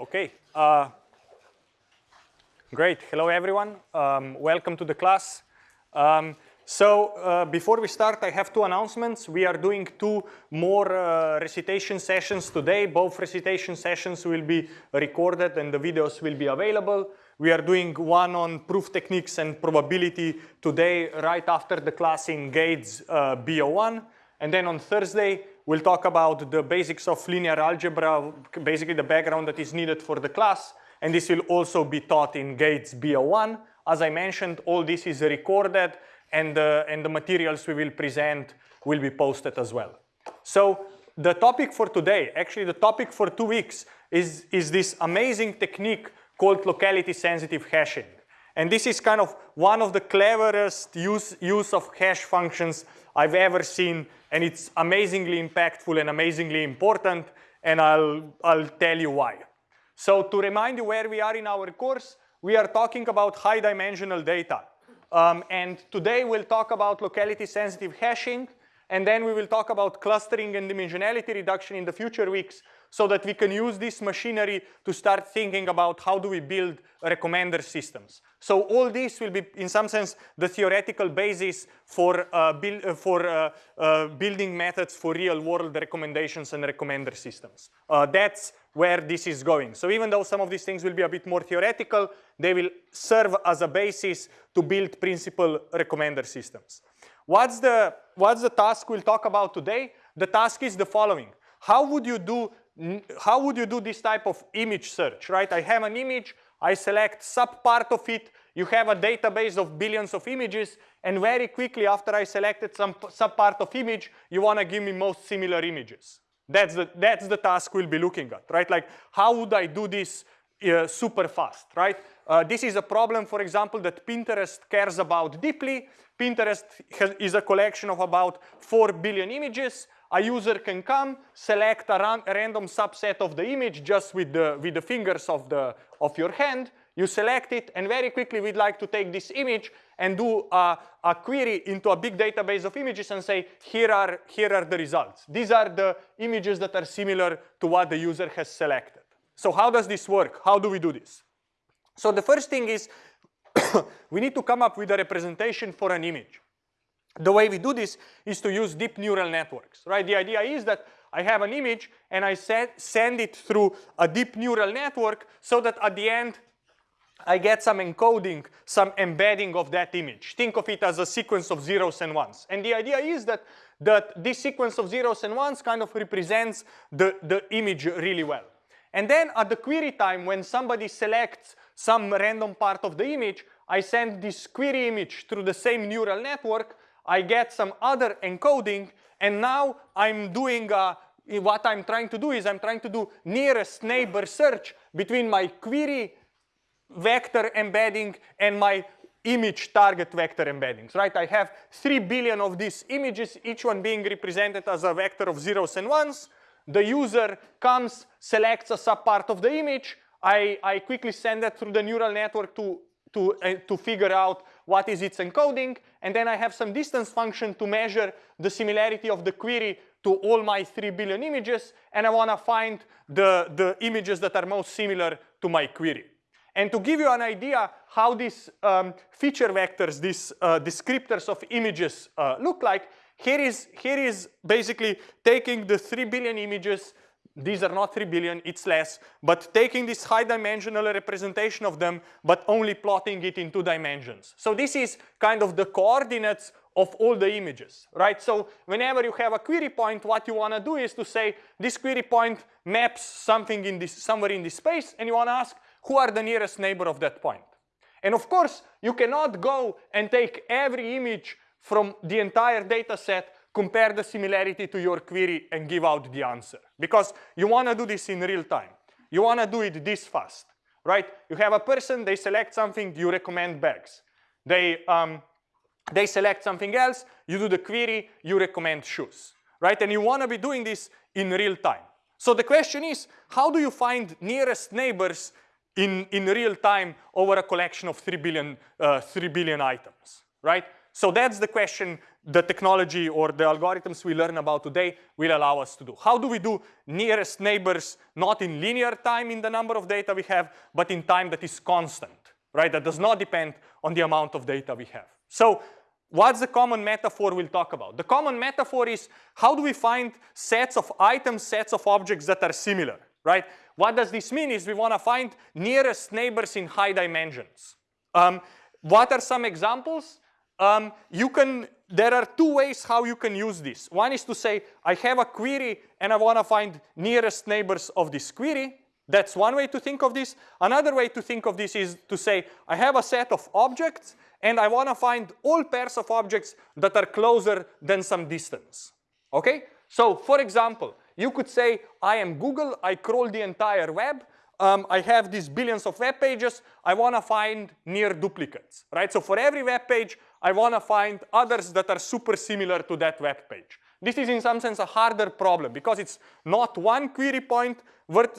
Okay. Uh, great. Hello, everyone. Um, welcome to the class. Um, so uh, before we start, I have two announcements. We are doing two more uh, recitation sessions today. Both recitation sessions will be recorded and the videos will be available. We are doing one on proof techniques and probability today right after the class in GATES uh, BO1. And then on Thursday, we'll talk about the basics of linear algebra, basically the background that is needed for the class. And this will also be taught in GATES BO1. As I mentioned, all this is recorded and, uh, and the materials we will present will be posted as well. So the topic for today, actually the topic for two weeks is, is this amazing technique called locality sensitive hashing. And this is kind of one of the cleverest use, use of hash functions I've ever seen. And it's amazingly impactful and amazingly important. And I'll, I'll tell you why. So to remind you where we are in our course, we are talking about high dimensional data. Um, and today we'll talk about locality sensitive hashing. And then we will talk about clustering and dimensionality reduction in the future weeks so that we can use this machinery to start thinking about how do we build recommender systems. So all this will be, in some sense, the theoretical basis for, uh, build, uh, for uh, uh building methods for real-world recommendations and recommender systems. Uh, that's where this is going. So even though some of these things will be a bit more theoretical, they will serve as a basis to build principal recommender systems. What's the, what's the task we'll talk about today? The task is the following. How would you do how would you do this type of image search, right? I have an image, I select sub part of it, you have a database of billions of images, and very quickly after I selected some sub part of image, you want to give me most similar images. That's the, that's the task we'll be looking at, right? Like, how would I do this uh, super fast, right? Uh, this is a problem, for example, that Pinterest cares about deeply. Pinterest has, is a collection of about 4 billion images a user can come, select a, ran a random subset of the image just with the, with the fingers of, the, of your hand. You select it, and very quickly we'd like to take this image and do a, a query into a big database of images and say, here are, here are the results. These are the images that are similar to what the user has selected. So how does this work? How do we do this? So the first thing is we need to come up with a representation for an image. The way we do this is to use deep neural networks, right? The idea is that I have an image and I send it through a deep neural network so that at the end I get some encoding, some embedding of that image. Think of it as a sequence of zeros and ones. And the idea is that, that this sequence of zeros and ones kind of represents the, the image really well. And then at the query time, when somebody selects some random part of the image, I send this query image through the same neural network I get some other encoding, and now I'm doing uh, what I'm trying to do is I'm trying to do nearest neighbor search between my query vector embedding and my image target vector embeddings, right? I have 3 billion of these images, each one being represented as a vector of zeros and ones. The user comes, selects a subpart of the image. I, I quickly send that through the neural network to, to, uh, to figure out what is its encoding, and then I have some distance function to measure the similarity of the query to all my 3 billion images, and I want to find the, the images that are most similar to my query. And to give you an idea how these um, feature vectors, these uh, descriptors of images uh, look like, here is, here is basically taking the 3 billion images these are not 3 billion, it's less, but taking this high dimensional representation of them, but only plotting it in two dimensions. So this is kind of the coordinates of all the images, right? So whenever you have a query point, what you want to do is to say this query point maps something in this, somewhere in this space, and you want to ask who are the nearest neighbor of that point. And of course, you cannot go and take every image from the entire data set compare the similarity to your query and give out the answer. Because you want to do this in real time. You want to do it this fast, right? You have a person, they select something, you recommend bags. They, um, they select something else, you do the query, you recommend shoes, right? And you want to be doing this in real time. So the question is, how do you find nearest neighbors in, in real time over a collection of 3 billion, uh, 3 billion items, right? So that's the question the technology or the algorithms we learn about today will allow us to do. How do we do nearest neighbors not in linear time in the number of data we have, but in time that is constant, right? That does not depend on the amount of data we have. So what's the common metaphor we'll talk about? The common metaphor is how do we find sets of items, sets of objects that are similar, right? What does this mean is we want to find nearest neighbors in high dimensions. Um, what are some examples? Um, you can, there are two ways how you can use this. One is to say, I have a query and I want to find nearest neighbors of this query. That's one way to think of this. Another way to think of this is to say, I have a set of objects and I want to find all pairs of objects that are closer than some distance. Okay? So for example, you could say, I am Google, I crawl the entire web, um, I have these billions of web pages, I want to find near duplicates, right? So for every web page, I want to find others that are super similar to that web page. This is in some sense a harder problem because it's not one query point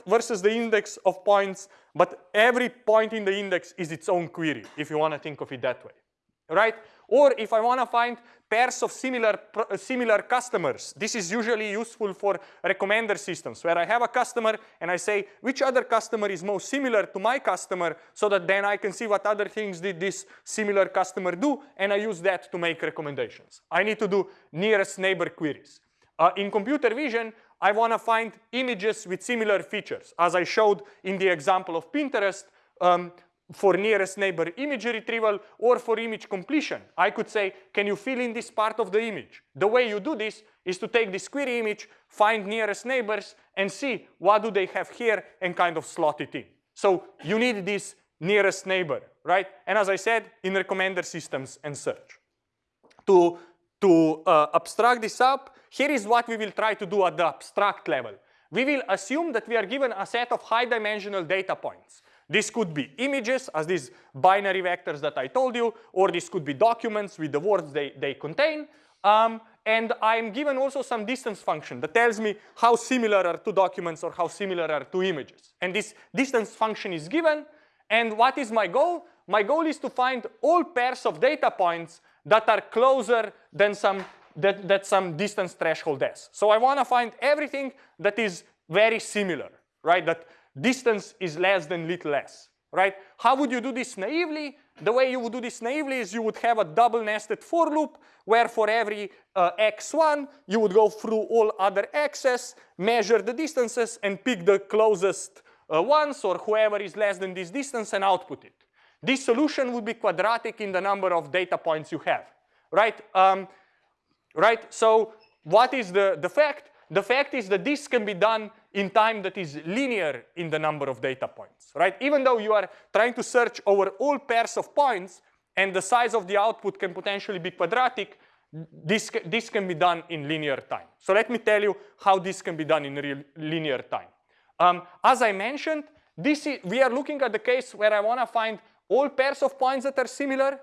versus the index of points, but every point in the index is its own query, if you want to think of it that way, right? Or if I want to find pairs of similar, similar customers, this is usually useful for recommender systems where I have a customer and I say which other customer is most similar to my customer so that then I can see what other things did this similar customer do and I use that to make recommendations. I need to do nearest neighbor queries. Uh, in computer vision, I want to find images with similar features. As I showed in the example of Pinterest, um, for nearest neighbor image retrieval or for image completion. I could say, can you fill in this part of the image? The way you do this is to take this query image, find nearest neighbors, and see what do they have here and kind of slot it in. So you need this nearest neighbor, right? And as I said, in recommender systems and search. To, to uh, abstract this up, here is what we will try to do at the abstract level. We will assume that we are given a set of high dimensional data points. This could be images as these binary vectors that I told you, or this could be documents with the words they, they contain. Um, and I'm given also some distance function that tells me how similar are two documents or how similar are two images. And this distance function is given. And what is my goal? My goal is to find all pairs of data points that are closer than some that, that some distance threshold has. So I want to find everything that is very similar, right? That distance is less than little less, right? How would you do this naively? The way you would do this naively is you would have a double nested for loop where for every uh, x1 you would go through all other x's, measure the distances and pick the closest uh, ones or whoever is less than this distance and output it. This solution would be quadratic in the number of data points you have, right? Um, right, so what is the, the fact? The fact is that this can be done in time that is linear in the number of data points, right? Even though you are trying to search over all pairs of points and the size of the output can potentially be quadratic, this, this can be done in linear time. So let me tell you how this can be done in real linear time. Um, as I mentioned, this is, we are looking at the case where I want to find all pairs of points that are similar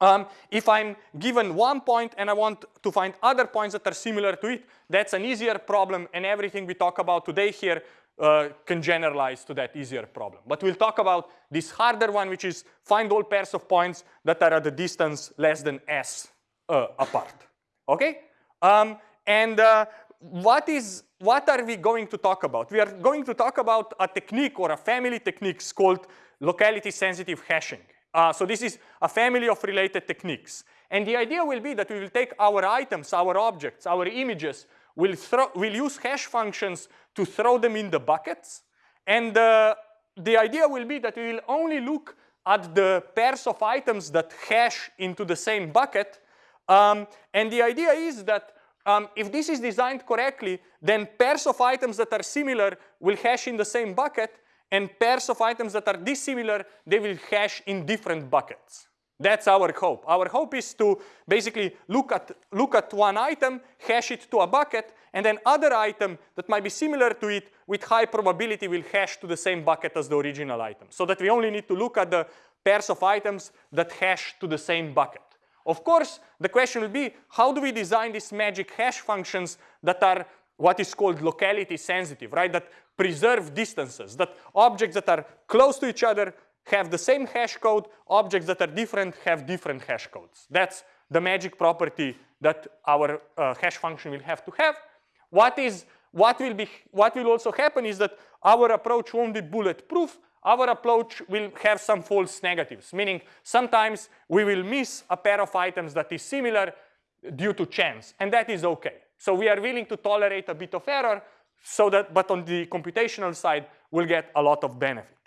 um, if I'm given one point and I want to find other points that are similar to it, that's an easier problem and everything we talk about today here uh, can generalize to that easier problem. But we'll talk about this harder one, which is find all pairs of points that are at a distance less than s uh, apart. Okay? Um, and uh, what is what are we going to talk about? We are going to talk about a technique or a family techniques called locality sensitive hashing. Uh, so this is a family of related techniques. And the idea will be that we will take our items, our objects, our images, we'll, throw, we'll use hash functions to throw them in the buckets. And uh, the idea will be that we will only look at the pairs of items that hash into the same bucket. Um, and the idea is that um, if this is designed correctly, then pairs of items that are similar will hash in the same bucket and pairs of items that are dissimilar, they will hash in different buckets. That's our hope. Our hope is to basically look at, look at one item, hash it to a bucket, and then other item that might be similar to it with high probability will hash to the same bucket as the original item. So that we only need to look at the pairs of items that hash to the same bucket. Of course, the question will be, how do we design these magic hash functions that are what is called locality sensitive, right? That preserve distances, that objects that are close to each other have the same hash code, objects that are different have different hash codes. That's the magic property that our uh, hash function will have to have. What is what will be what will also happen is that our approach won't be bulletproof. Our approach will have some false negatives, meaning sometimes we will miss a pair of items that is similar due to chance, and that is okay. So we are willing to tolerate a bit of error so that, but on the computational side, we'll get a lot of benefit.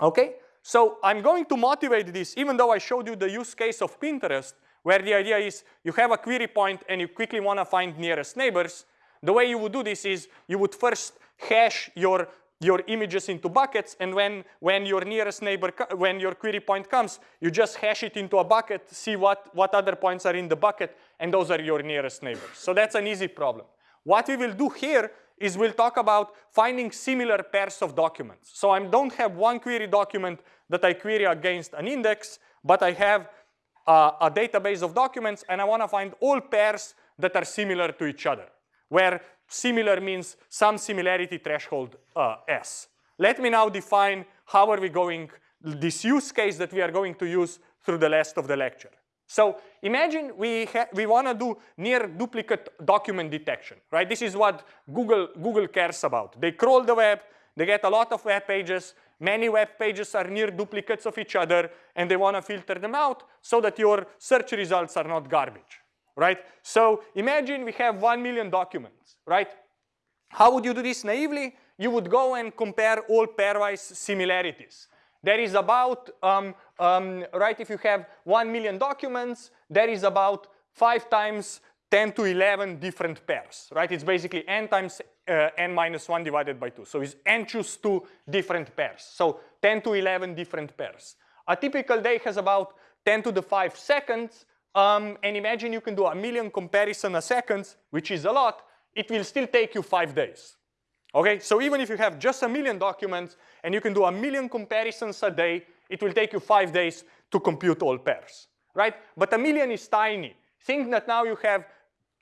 Okay, so I'm going to motivate this, even though I showed you the use case of Pinterest, where the idea is you have a query point and you quickly want to find nearest neighbors. The way you would do this is you would first hash your your images into buckets and when when your nearest neighbor when your query point comes you just hash it into a bucket see what what other points are in the bucket and those are your nearest neighbors. So that's an easy problem. What we will do here is we'll talk about finding similar pairs of documents. So i don't have one query document that i query against an index but i have uh, a database of documents and i want to find all pairs that are similar to each other where similar means some similarity threshold uh, S. Let me now define how are we going, this use case that we are going to use through the rest of the lecture. So imagine we, we want to do near duplicate document detection, right? This is what Google, Google cares about. They crawl the web, they get a lot of web pages, many web pages are near duplicates of each other, and they want to filter them out so that your search results are not garbage right? So imagine we have 1 million documents, right? How would you do this naively? You would go and compare all pairwise similarities. There is about, um, um, right, if you have 1 million documents, there is about 5 times 10 to 11 different pairs, right? It's basically n times uh, n minus 1 divided by 2. So it's n choose 2 different pairs. So 10 to 11 different pairs. A typical day has about 10 to the 5 seconds, um, and imagine you can do a million comparison a second, which is a lot, it will still take you five days. Okay, so even if you have just a million documents and you can do a million comparisons a day, it will take you five days to compute all pairs, right? But a million is tiny. Think that now you have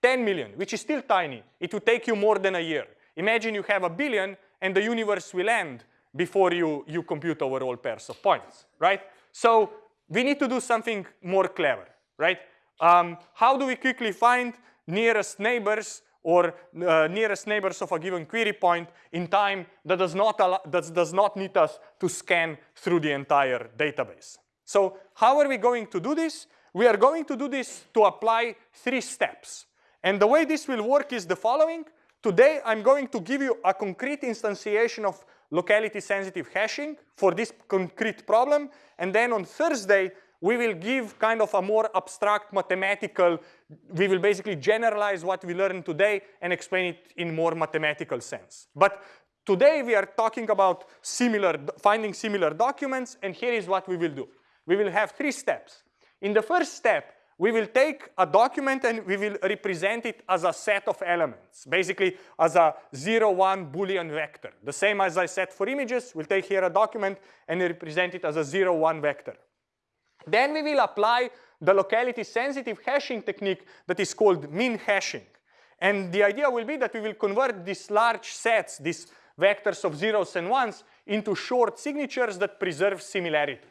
10 million, which is still tiny. It will take you more than a year. Imagine you have a billion and the universe will end before you, you compute over all pairs of points, right? So we need to do something more clever right? Um, how do we quickly find nearest neighbors or uh, nearest neighbors of a given query point in time that does not allow, that does not need us to scan through the entire database. So how are we going to do this? We are going to do this to apply three steps. And the way this will work is the following. Today I'm going to give you a concrete instantiation of locality sensitive hashing for this concrete problem. And then on Thursday, we will give kind of a more abstract mathematical, we will basically generalize what we learned today and explain it in more mathematical sense. But today we are talking about similar, finding similar documents and here is what we will do. We will have three steps. In the first step, we will take a document and we will represent it as a set of elements, basically as a 0, 1 Boolean vector. The same as I said for images, we'll take here a document and represent it as a 0, 1 vector. Then we will apply the locality sensitive hashing technique that is called min hashing. And the idea will be that we will convert these large sets, these vectors of zeros and ones, into short signatures that preserve similarity.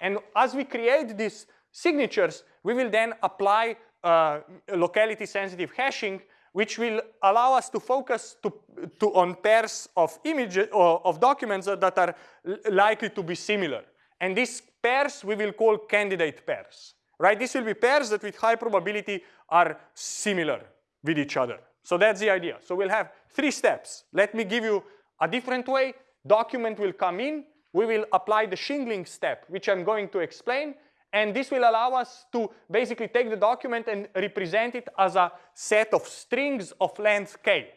And as we create these signatures, we will then apply uh, locality sensitive hashing, which will allow us to focus to, to on pairs of images or of documents that are likely to be similar. And these pairs we will call candidate pairs, right? These will be pairs that with high probability are similar with each other. So that's the idea. So we'll have three steps. Let me give you a different way. Document will come in. We will apply the shingling step, which I'm going to explain. And this will allow us to basically take the document and represent it as a set of strings of length k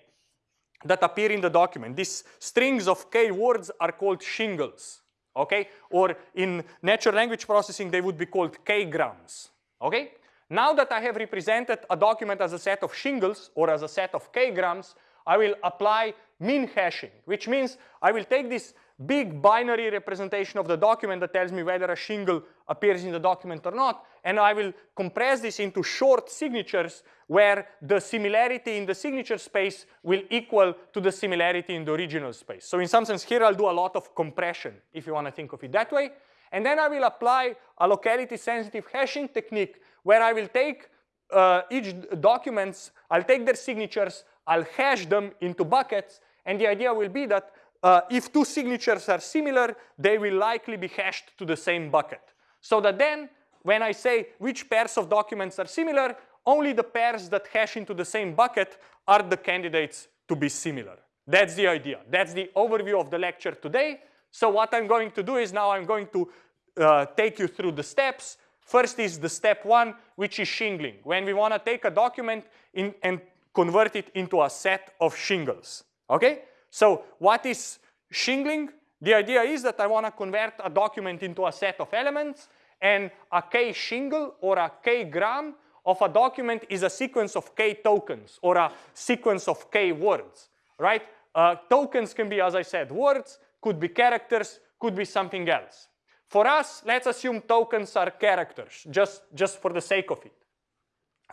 that appear in the document. These strings of k words are called shingles okay? Or in natural language processing, they would be called k-grams, okay? Now that I have represented a document as a set of shingles or as a set of k-grams, I will apply min hashing, which means I will take this big binary representation of the document that tells me whether a shingle appears in the document or not, and I will compress this into short signatures where the similarity in the signature space will equal to the similarity in the original space. So in some sense here I'll do a lot of compression if you want to think of it that way. and then I will apply a locality sensitive hashing technique where I will take uh, each documents, I'll take their signatures, I'll hash them into buckets, and the idea will be that uh, if two signatures are similar, they will likely be hashed to the same bucket. So that then, when I say which pairs of documents are similar, only the pairs that hash into the same bucket are the candidates to be similar. That's the idea. That's the overview of the lecture today. So what I'm going to do is now I'm going to uh, take you through the steps. First is the step one, which is shingling. When we want to take a document in, and convert it into a set of shingles. Okay? So what is shingling? The idea is that I want to convert a document into a set of elements and a k shingle or a k gram of a document is a sequence of k tokens or a sequence of k words, right? Uh, tokens can be, as I said, words, could be characters, could be something else. For us, let's assume tokens are characters, just, just for the sake of it,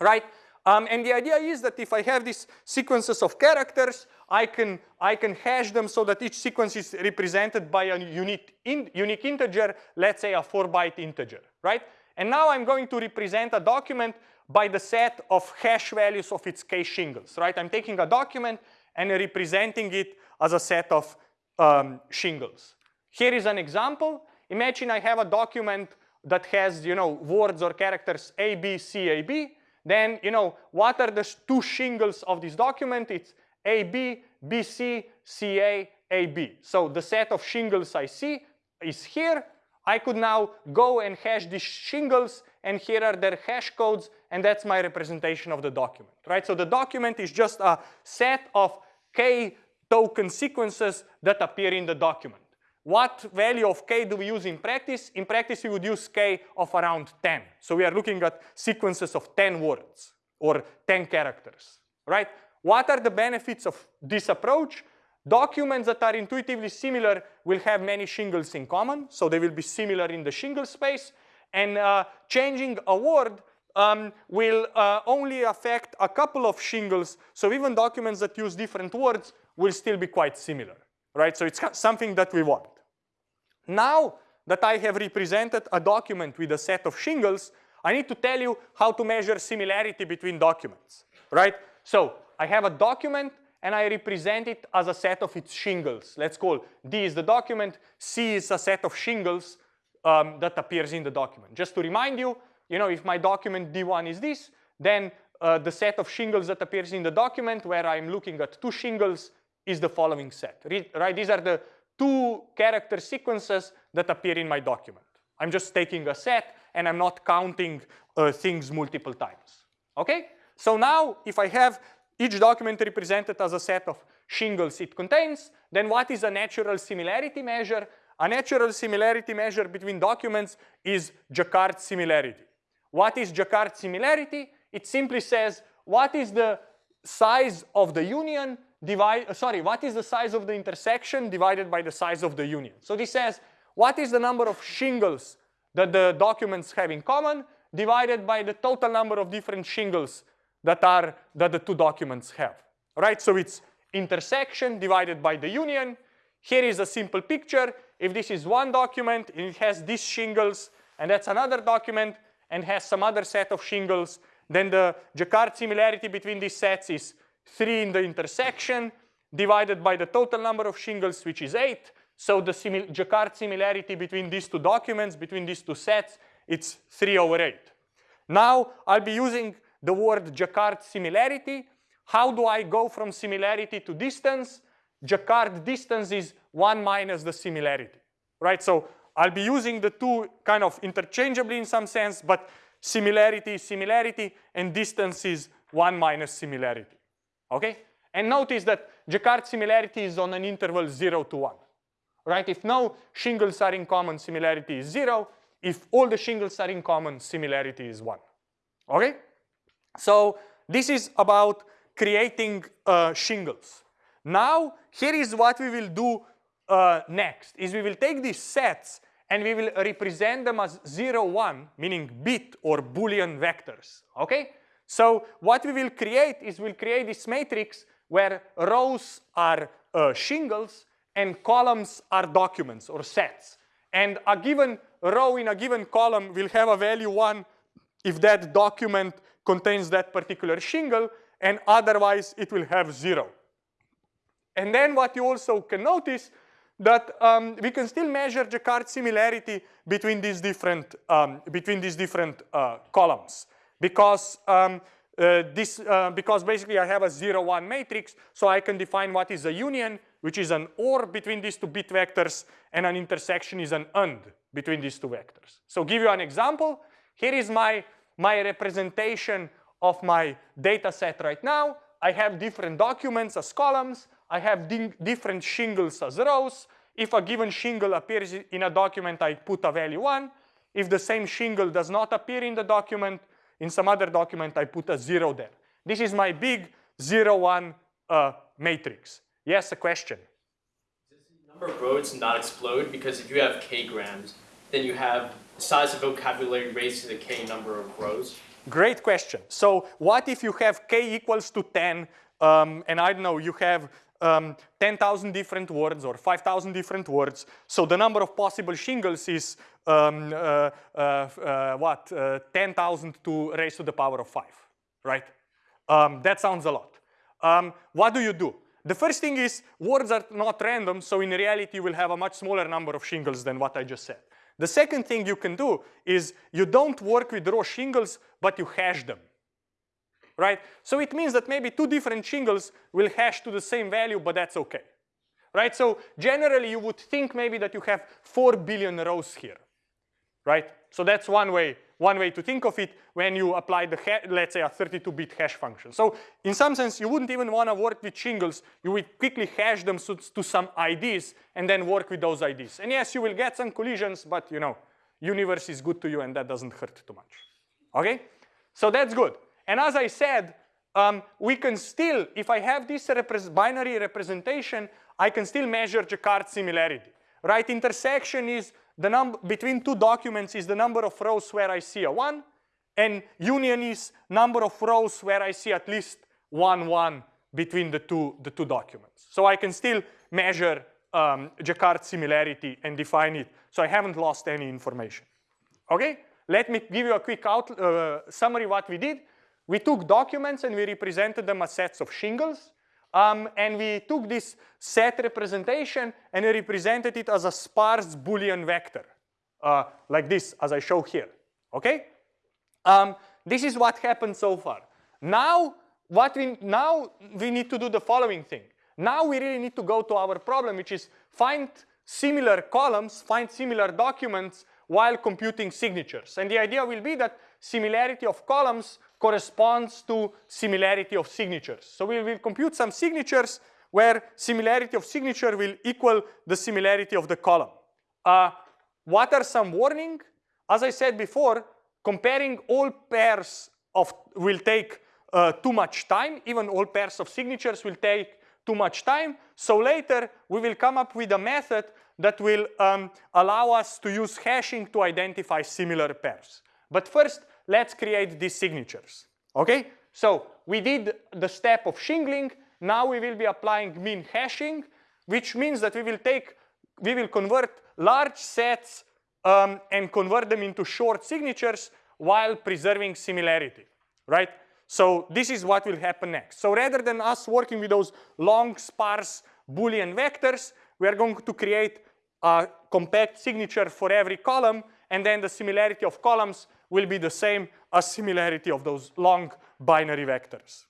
right? Um, and the idea is that if I have these sequences of characters, I can, I can hash them so that each sequence is represented by a unique, in, unique integer, let's say a four byte integer, right? And now I'm going to represent a document by the set of hash values of its k shingles, right? I'm taking a document and representing it as a set of um, shingles. Here is an example. Imagine I have a document that has, you know, words or characters A, B, C, A, B. Then, you know, what are the two shingles of this document? It's A, B, B, C, C, A, A, B. So the set of shingles I see is here. I could now go and hash these shingles and here are their hash codes and that's my representation of the document, right? So the document is just a set of k token sequences that appear in the document. What value of k do we use in practice? In practice, we would use k of around 10. So we are looking at sequences of 10 words or 10 characters, right? What are the benefits of this approach? Documents that are intuitively similar will have many shingles in common, so they will be similar in the shingle space. And uh, changing a word um, will uh, only affect a couple of shingles, so even documents that use different words will still be quite similar, right? So it's something that we want. Now that I have represented a document with a set of shingles, I need to tell you how to measure similarity between documents, right? So I have a document and I represent it as a set of its shingles. Let's call D is the document, C is a set of shingles um, that appears in the document. Just to remind you, you know, if my document D1 is this, then uh, the set of shingles that appears in the document where I'm looking at two shingles is the following set, right? These are the two character sequences that appear in my document. I'm just taking a set and I'm not counting uh, things multiple times, okay? So now if I have each document represented as a set of shingles it contains, then what is a natural similarity measure? A natural similarity measure between documents is Jaccard similarity. What is Jaccard similarity? It simply says what is the size of the union divide, uh, sorry, what is the size of the intersection divided by the size of the union. So this says what is the number of shingles that the documents have in common divided by the total number of different shingles that are that the two documents have. Right? So it's intersection divided by the union. Here is a simple picture. If this is one document and it has these shingles and that's another document and has some other set of shingles, then the Jaccard similarity between these sets is 3 in the intersection divided by the total number of shingles, which is 8. So the simil Jaccard similarity between these two documents, between these two sets, it's 3 over 8. Now I'll be using the word Jaccard similarity. How do I go from similarity to distance? Jaccard distance is 1 minus the similarity, right? So I'll be using the two kind of interchangeably in some sense, but similarity is similarity and distance is 1 minus similarity, okay? And notice that Jaccard similarity is on an interval 0 to 1, right? If no shingles are in common, similarity is 0. If all the shingles are in common, similarity is 1, okay? So this is about creating uh, shingles. Now, here is what we will do uh, next, is we will take these sets and we will represent them as 0, 1, meaning bit or Boolean vectors, okay? So what we will create is we'll create this matrix where rows are uh, shingles and columns are documents or sets. And a given row in a given column will have a value 1 if that document contains that particular shingle, and otherwise it will have 0. And then what you also can notice that um, we can still measure Jaccard similarity between these different um, between these different uh, columns because um, uh, this uh, because basically I have a 0 1 matrix so I can define what is a union which is an OR between these two bit vectors and an intersection is an AND between these two vectors. So give you an example here is my my representation of my data set right now I have different documents as columns I have different shingles as rows. If a given shingle appears in a document, I put a value 1. If the same shingle does not appear in the document, in some other document, I put a 0 there. This is my big zero one uh, matrix. Yes, a question? Does the number of rows not explode? Because if you have k grams, then you have the size of vocabulary raised to the k number of rows. Great question. So what if you have k equals to 10 um, and I don't know, you have um, 10,000 different words or 5,000 different words. So the number of possible shingles is um, uh, uh, uh, what, uh, 10,000 to raise to the power of 5, right? Um, that sounds a lot. Um, what do you do? The first thing is words are not random, so in reality you will have a much smaller number of shingles than what I just said. The second thing you can do is you don't work with raw shingles, but you hash them right? So it means that maybe two different shingles will hash to the same value, but that's okay, right? So generally you would think maybe that you have 4 billion rows here, right? So that's one way, one way to think of it when you apply the, let's say a 32-bit hash function. So in some sense, you wouldn't even want to work with shingles. You would quickly hash them to some IDs and then work with those IDs. And yes, you will get some collisions, but you know, universe is good to you and that doesn't hurt too much, okay? So that's good. And as I said, um, we can still, if I have this binary representation, I can still measure Jaccard similarity. Right intersection is the number between two documents is the number of rows where I see a one, and union is number of rows where I see at least one one between the two the two documents. So I can still measure um, Jaccard similarity and define it. So I haven't lost any information. Okay, let me give you a quick out, uh, summary what we did. We took documents and we represented them as sets of shingles. Um, and we took this set representation and we represented it as a sparse Boolean vector, uh, like this, as I show here, okay? Um, this is what happened so far. Now, what we, now we need to do the following thing. Now we really need to go to our problem, which is find similar columns, find similar documents while computing signatures. And the idea will be that similarity of columns corresponds to similarity of signatures. So we will compute some signatures where similarity of signature will equal the similarity of the column. Uh, what are some warning? As I said before, comparing all pairs of will take uh, too much time. Even all pairs of signatures will take too much time. So later we will come up with a method that will um, allow us to use hashing to identify similar pairs. But first, let's create these signatures, okay? So we did the step of shingling, now we will be applying min hashing, which means that we will take, we will convert large sets um, and convert them into short signatures while preserving similarity, right? So this is what will happen next. So rather than us working with those long sparse Boolean vectors, we are going to create a compact signature for every column and then the similarity of columns will be the same as similarity of those long binary vectors.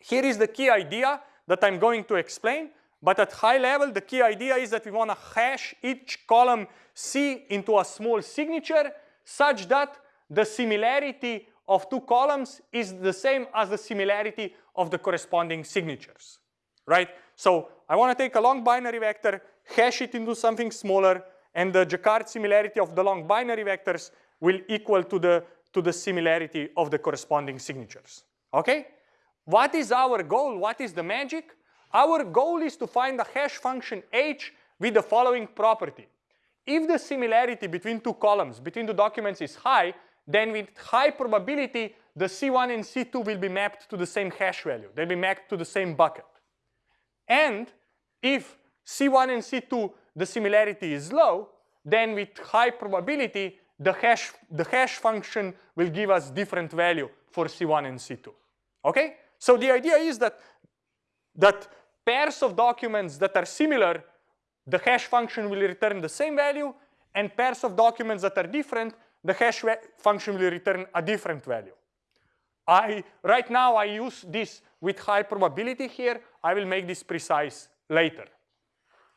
Here is the key idea that I'm going to explain, but at high level, the key idea is that we want to hash each column C into a small signature such that the similarity of two columns is the same as the similarity of the corresponding signatures, right? So I want to take a long binary vector, hash it into something smaller, and the Jaccard similarity of the long binary vectors will equal to the, to the similarity of the corresponding signatures. Okay? What is our goal? What is the magic? Our goal is to find a hash function h with the following property. If the similarity between two columns, between the documents is high, then with high probability, the C1 and C2 will be mapped to the same hash value. They'll be mapped to the same bucket. And if C1 and C2, the similarity is low, then with high probability, the hash, the hash function will give us different value for C1 and C2. Okay? So the idea is that, that pairs of documents that are similar, the hash function will return the same value, and pairs of documents that are different, the hash function will return a different value. I, right now I use this with high probability here. I will make this precise later.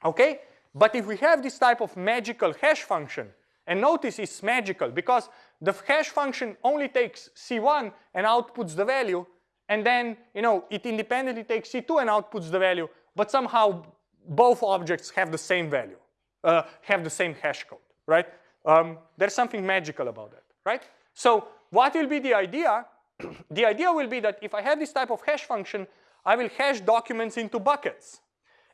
Okay? But if we have this type of magical hash function, and notice it's magical because the hash function only takes C1 and outputs the value, and then you know it independently takes C2 and outputs the value, but somehow both objects have the same value, uh, have the same hash code, right? Um, there's something magical about that, right? So what will be the idea? the idea will be that if I have this type of hash function, I will hash documents into buckets.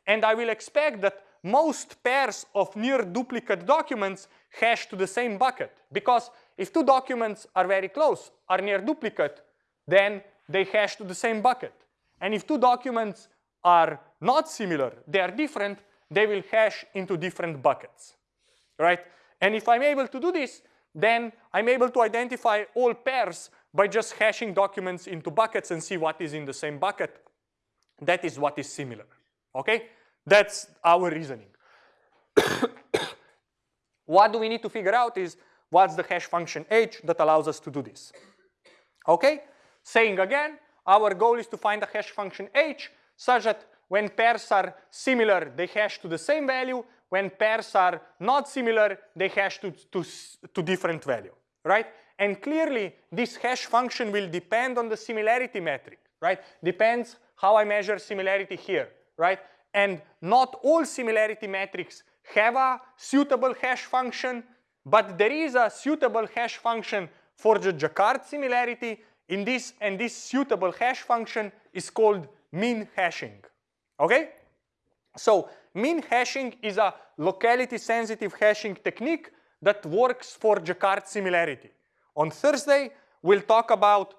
And I will expect that most pairs of near duplicate documents hash to the same bucket. Because if two documents are very close, are near duplicate, then they hash to the same bucket. And if two documents are not similar, they are different, they will hash into different buckets, right? And if I'm able to do this, then I'm able to identify all pairs by just hashing documents into buckets and see what is in the same bucket. That is what is similar, okay? That's our reasoning. what do we need to figure out is what's the hash function h that allows us to do this, okay? Saying again, our goal is to find a hash function h such that when pairs are similar, they hash to the same value. When pairs are not similar, they hash to, to, to different value, right? And clearly, this hash function will depend on the similarity metric, right? Depends how I measure similarity here, right? And not all similarity metrics have a suitable hash function, but there is a suitable hash function for the Jaccard similarity in this, and this suitable hash function is called min hashing, okay? So min hashing is a locality sensitive hashing technique that works for Jaccard similarity. On Thursday, we'll talk about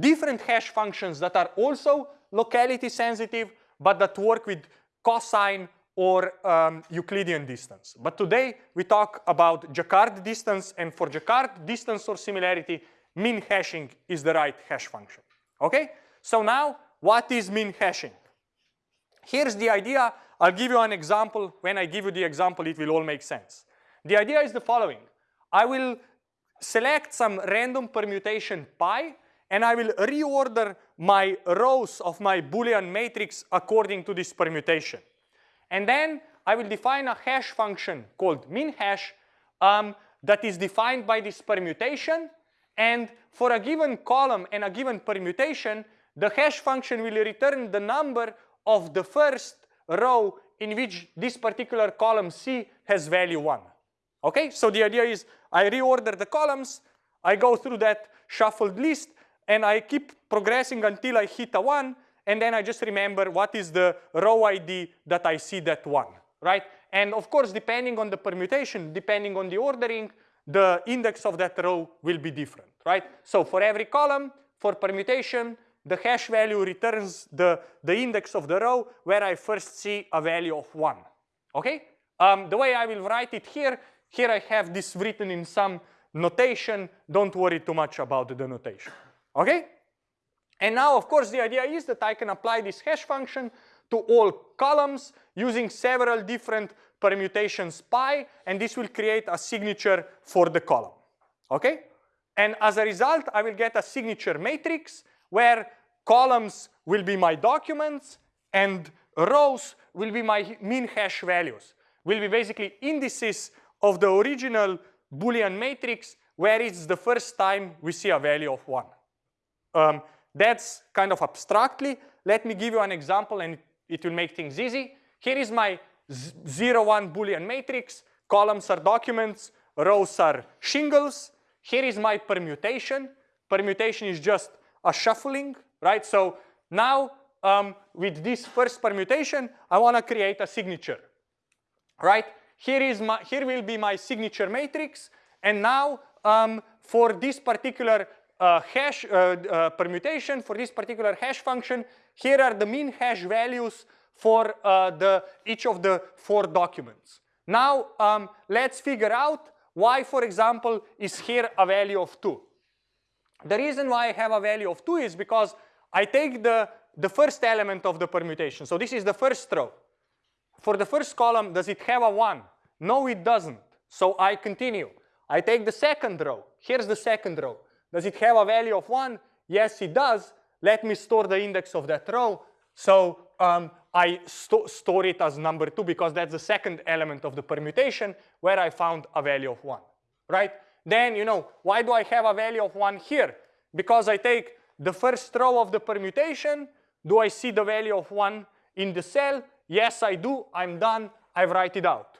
different hash functions that are also locality sensitive, but that work with cosine or um, Euclidean distance. But today, we talk about Jaccard distance, and for Jaccard distance or similarity, min hashing is the right hash function. Okay? So now, what is min hashing? Here's the idea. I'll give you an example. When I give you the example, it will all make sense. The idea is the following. I will select some random permutation pi, and I will reorder my rows of my Boolean matrix according to this permutation. And then I will define a hash function called min hash um, that is defined by this permutation. And for a given column and a given permutation, the hash function will return the number of the first row in which this particular column C has value 1. Okay, so the idea is I reorder the columns, I go through that shuffled list, and I keep progressing until I hit a 1, and then I just remember what is the row ID that I see that 1, right? And of course, depending on the permutation, depending on the ordering, the index of that row will be different, right? So for every column, for permutation, the hash value returns the, the index of the row where I first see a value of 1, okay? Um, the way I will write it here here I have this written in some notation. Don't worry too much about the notation. Okay? And now, of course, the idea is that I can apply this hash function to all columns using several different permutations pi, and this will create a signature for the column. Okay? And as a result, I will get a signature matrix where columns will be my documents and rows will be my min hash values, will be basically indices of the original Boolean matrix where it's the first time we see a value of 1. Um, that's kind of abstractly. Let me give you an example and it will make things easy. Here is my 0, 1 Boolean matrix. Columns are documents, rows are shingles. Here is my permutation. Permutation is just a shuffling, right? So now um, with this first permutation, I want to create a signature, right? Here, is my, here will be my signature matrix. And now um, for this particular uh, hash uh, uh, permutation, for this particular hash function, here are the min hash values for uh, the, each of the four documents. Now um, let's figure out why, for example, is here a value of 2. The reason why I have a value of 2 is because I take the, the first element of the permutation. So this is the first row. For the first column, does it have a 1? No, it doesn't. So I continue. I take the second row. Here's the second row. Does it have a value of 1? Yes, it does. Let me store the index of that row. So um, I sto store it as number 2 because that's the second element of the permutation where I found a value of 1, right? Then, you know, why do I have a value of 1 here? Because I take the first row of the permutation. Do I see the value of 1 in the cell? Yes, I do. I'm done. I write it out.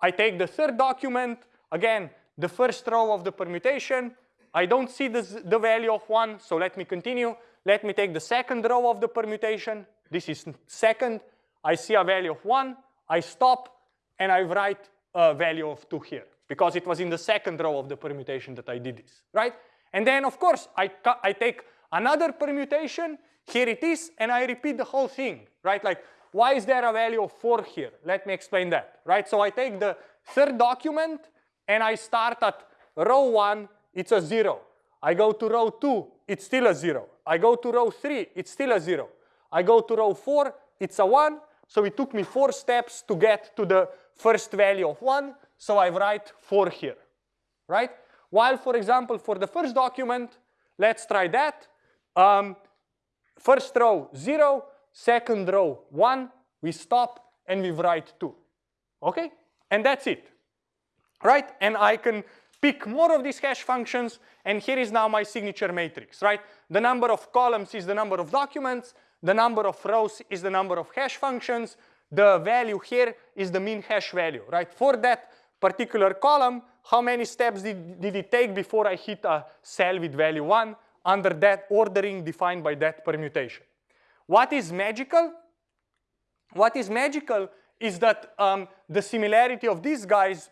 I take the third document. Again, the first row of the permutation. I don't see this, the value of 1, so let me continue. Let me take the second row of the permutation. This is second. I see a value of 1. I stop, and I write a value of 2 here because it was in the second row of the permutation that I did this, right? And then, of course, I, I take another permutation. Here it is, and I repeat the whole thing, right? Like, why is there a value of 4 here? Let me explain that, right? So I take the third document, and I start at row 1, it's a 0. I go to row 2, it's still a 0. I go to row 3, it's still a 0. I go to row 4, it's a 1. So it took me 4 steps to get to the first value of 1. So I write 4 here, right? While, for example, for the first document, let's try that. Um, first row, 0. Second row, 1. We stop, and we write 2. Okay? And that's it, right? And I can pick more of these hash functions, and here is now my signature matrix, right? The number of columns is the number of documents, the number of rows is the number of hash functions, the value here is the min hash value, right? For that particular column, how many steps did, did it take before I hit a cell with value 1 under that ordering defined by that permutation. What is magical? What is magical is that um, the similarity of these guys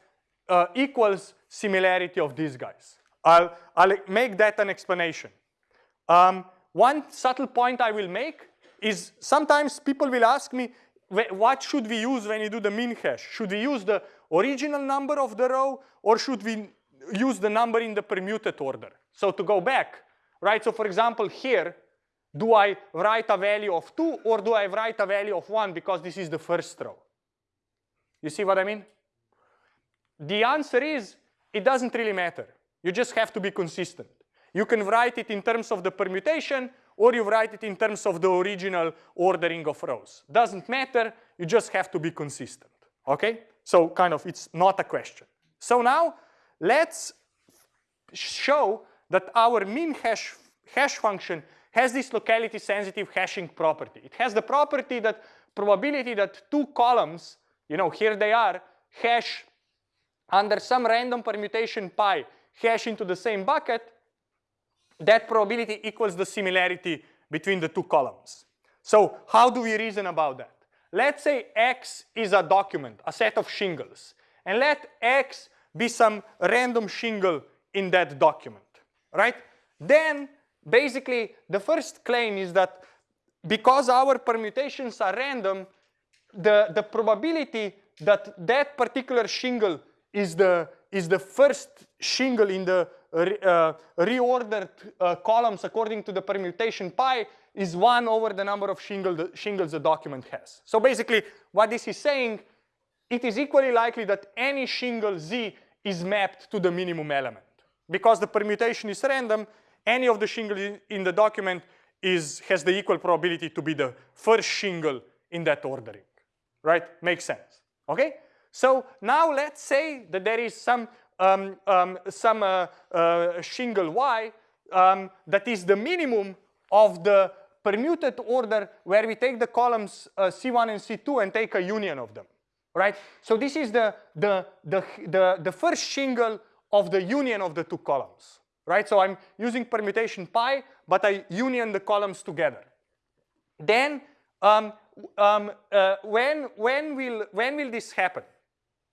uh, equals similarity of these guys. I'll, I'll make that an explanation. Um, one subtle point I will make is sometimes people will ask me, what should we use when you do the min hash? Should we use the original number of the row or should we use the number in the permuted order? So to go back, right? So for example, here, do I write a value of 2 or do I write a value of 1 because this is the first row? You see what I mean? The answer is it doesn't really matter. You just have to be consistent. You can write it in terms of the permutation or you write it in terms of the original ordering of rows. Doesn't matter, you just have to be consistent, okay? So kind of it's not a question. So now let's show that our min hash, hash function has this locality sensitive hashing property. It has the property that probability that two columns, you know, here they are, hash under some random permutation pi hash into the same bucket, that probability equals the similarity between the two columns. So how do we reason about that? Let's say X is a document, a set of shingles, and let X be some random shingle in that document, right? Then basically the first claim is that because our permutations are random, the, the probability that that particular shingle is the, is the first shingle in the re, uh, reordered uh, columns according to the permutation pi is 1 over the number of shingle the, shingles the document has. So basically what this is saying, it is equally likely that any shingle z is mapped to the minimum element. Because the permutation is random, any of the shingles in the document is, has the equal probability to be the first shingle in that ordering, right? Makes sense, okay? So now let's say that there is some, um, um, some uh, uh, shingle y um, that is the minimum of the permuted order where we take the columns uh, C1 and C2 and take a union of them, right? So this is the, the, the, the, the first shingle of the union of the two columns, right? So I'm using permutation pi, but I union the columns together. Then um, um, uh, when, when, will, when will this happen?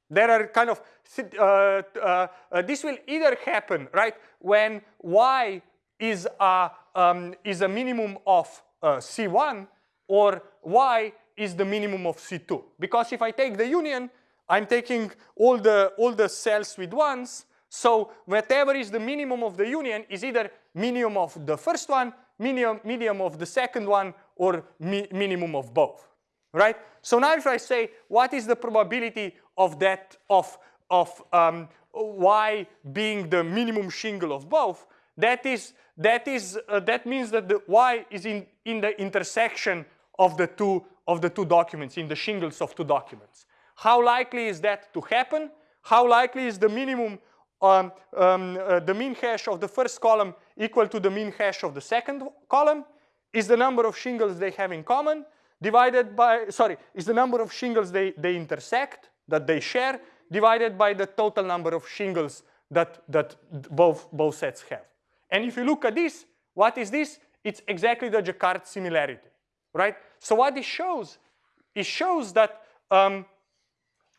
There are kind of, uh, uh, uh, this will either happen, right, when y is a, um, is a minimum of uh, C1 or y is the minimum of C2. Because if I take the union, I'm taking all the, all the cells with ones. So whatever is the minimum of the union is either minimum of the first one, minimum, minimum of the second one, or mi minimum of both, right? So now if I say what is the probability of that of of um, y being the minimum shingle of both, that is that is uh, that means that the y is in in the intersection of the two of the two documents in the shingles of two documents. How likely is that to happen? How likely is the minimum um, um, uh, the min hash of the first column equal to the min hash of the second column? Is the number of shingles they have in common divided by sorry is the number of shingles they they intersect that they share divided by the total number of shingles that, that both, both sets have. And if you look at this, what is this? It's exactly the Jaccard similarity, right? So what this shows, it shows that um,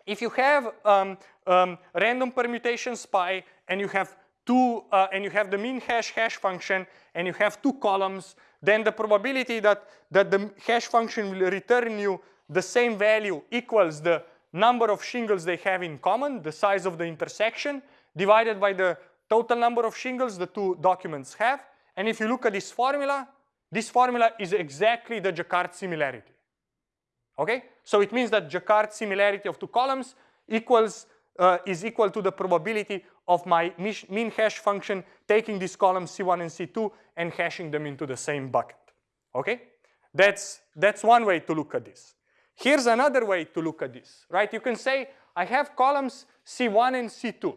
if you have um, um, random permutations pi and you have two, uh, and you have the min hash hash function and you have two columns, then the probability that, that the hash function will return you the same value equals the number of shingles they have in common, the size of the intersection, divided by the total number of shingles the two documents have. And if you look at this formula, this formula is exactly the Jaccard similarity. Okay? So it means that Jaccard similarity of two columns equals uh, is equal to the probability of my min hash function taking these columns C1 and C2 and hashing them into the same bucket. Okay? That's, that's one way to look at this. Here's another way to look at this, right? You can say I have columns C1 and C2.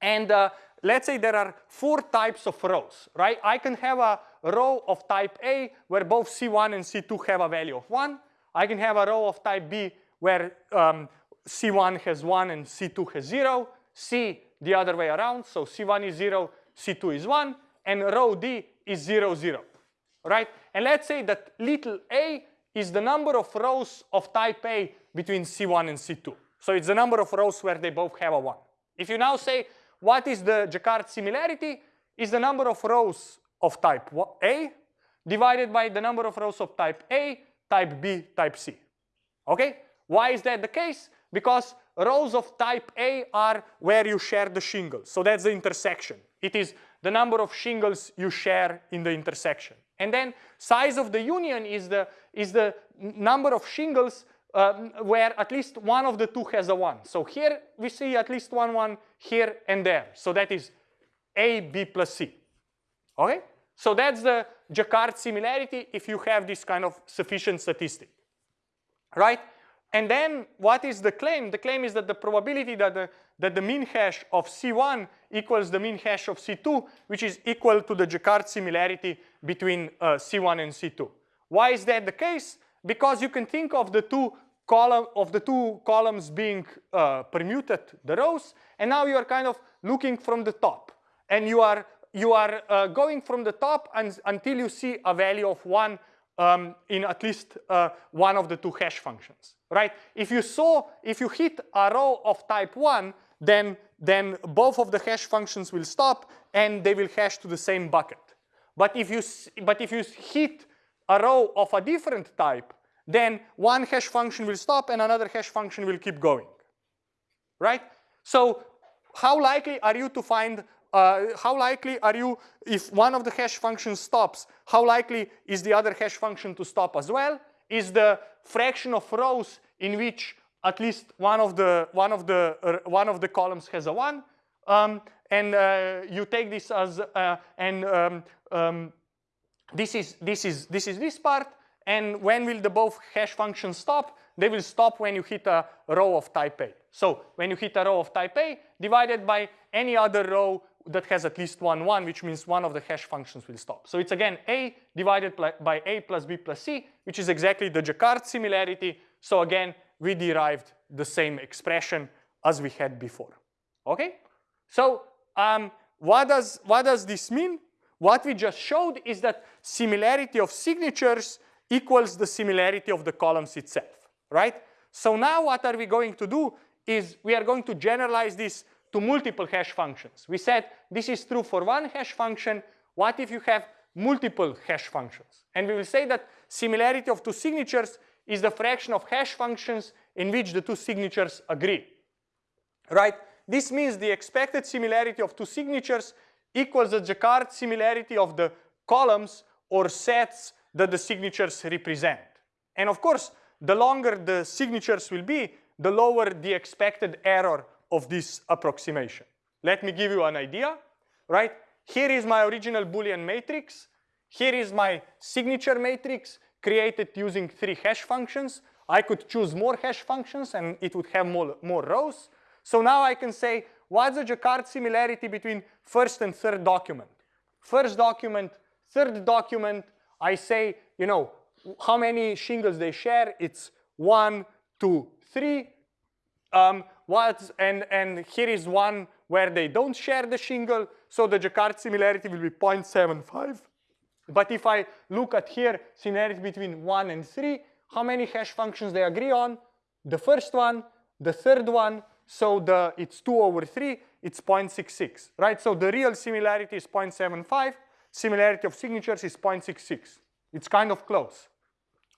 And uh, let's say there are four types of rows, right? I can have a row of type A where both C1 and C2 have a value of 1. I can have a row of type B where um, C1 has 1 and C2 has 0. C the other way around, so C1 is 0, C2 is 1, and row D is 0, 0, right? And let's say that little a is the number of rows of type A between C1 and C2. So it's the number of rows where they both have a 1. If you now say what is the Jaccard similarity, is the number of rows of type A divided by the number of rows of type A, type B, type C. Okay? Why is that the case? Because rows of type A are where you share the shingles. So that's the intersection. It is the number of shingles you share in the intersection. And then size of the union is the, is the number of shingles um, where at least one of the two has a 1. So here we see at least one 1 here and there. So that is A, B plus C. Okay? So that's the Jaccard similarity if you have this kind of sufficient statistic. Right? And then what is the claim? The claim is that the probability that the, that the min hash of C1 equals the min hash of C2, which is equal to the Jaccard similarity between uh, C1 and C2. Why is that the case? Because you can think of the two column of the two columns being uh, permuted, the rows, and now you are kind of looking from the top, and you are you are uh, going from the top until you see a value of one um, in at least uh, one of the two hash functions, right? If you saw, if you hit a row of type one, then, then both of the hash functions will stop and they will hash to the same bucket. But if you, but if you hit a row of a different type, then one hash function will stop and another hash function will keep going, right? So how likely are you to find uh, how likely are you, if one of the hash functions stops, how likely is the other hash function to stop as well? Is the fraction of rows in which at least one of the one of the uh, one of the columns has a one, um, and uh, you take this as uh, and um, um, this is this is this is this part. And when will the both hash functions stop? They will stop when you hit a row of type A. So when you hit a row of type A divided by any other row that has at least one 1, which means one of the hash functions will stop. So it's again A divided by A plus B plus C, which is exactly the Jaccard similarity. So again, we derived the same expression as we had before. Okay? So um, what, does, what does this mean? What we just showed is that similarity of signatures equals the similarity of the columns itself, right? So now what are we going to do is we are going to generalize this to multiple hash functions. We said this is true for one hash function. What if you have multiple hash functions? And we will say that similarity of two signatures is the fraction of hash functions in which the two signatures agree, right? This means the expected similarity of two signatures equals the Jaccard similarity of the columns or sets that the signatures represent. And of course, the longer the signatures will be, the lower the expected error of this approximation. Let me give you an idea, right? Here is my original Boolean matrix. Here is my signature matrix created using three hash functions. I could choose more hash functions and it would have more, more rows. So now I can say, what's the Jaccard similarity between first and third document? First document, third document, I say, you know, how many shingles they share. It's one, two, three. Um, and, and here is one where they don't share the shingle. So the Jaccard similarity will be 0.75. But if I look at here, similarity between 1 and 3, how many hash functions they agree on? The first one, the third one, so the it's 2 over 3, it's 0.66, right? So the real similarity is 0.75, similarity of signatures is 0.66. It's kind of close,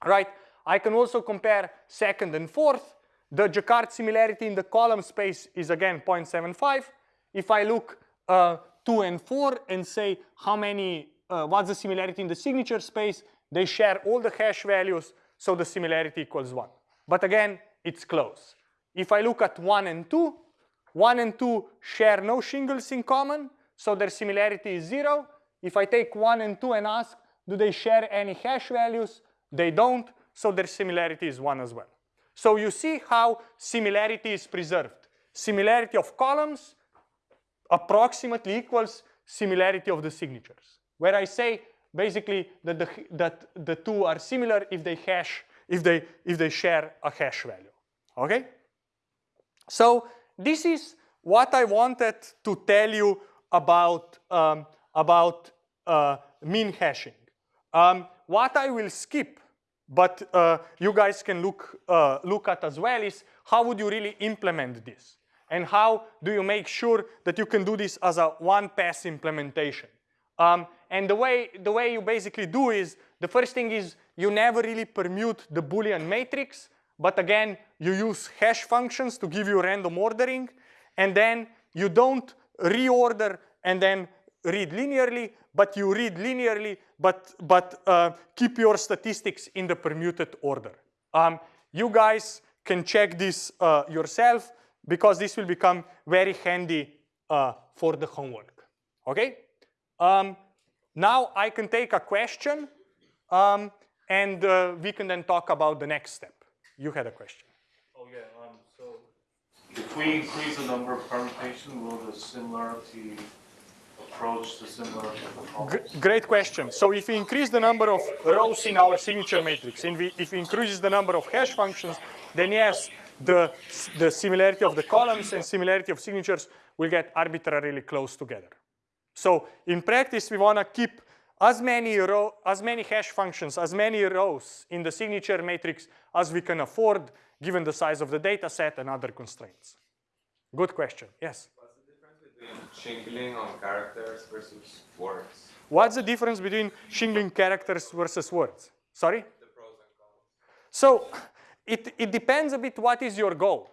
right? I can also compare second and fourth. The Jaccard similarity in the column space is again 0.75. If I look uh, 2 and 4 and say how many, uh, what's the similarity in the signature space, they share all the hash values, so the similarity equals 1. But again, it's close. If I look at 1 and 2, 1 and 2 share no shingles in common, so their similarity is 0. If I take 1 and 2 and ask, do they share any hash values? They don't, so their similarity is 1 as well. So you see how similarity is preserved. Similarity of columns approximately equals similarity of the signatures, where I say basically that the, that the two are similar if they hash, if they, if they share a hash value, okay? So this is what I wanted to tell you about, um, about uh, min hashing. Um, what I will skip, but uh, you guys can look, uh, look at as well is how would you really implement this? And how do you make sure that you can do this as a one-pass implementation? Um, and the way, the way you basically do is, the first thing is you never really permute the Boolean matrix. But again, you use hash functions to give you random ordering. And then you don't reorder and then read linearly, but you read linearly, but, but uh, keep your statistics in the permuted order. Um, you guys can check this uh, yourself because this will become very handy uh, for the homework, okay? Um, now I can take a question um, and uh, we can then talk about the next step. You had a question. Oh, yeah, um, so if we increase the number of permutations, will the similarity approach the similar G great question. So if we increase the number of rows in our signature matrix, we, if we increase the number of hash functions, then yes, the, the similarity of the columns and similarity of signatures will get arbitrarily close together. So in practice, we want to keep as many, row, as many hash functions, as many rows in the signature matrix as we can afford given the size of the data set and other constraints. Good question, yes? What's the difference between shingling on characters versus words? What's the difference between shingling characters versus words? Sorry? The pros and cons. So it, it depends a bit what is your goal,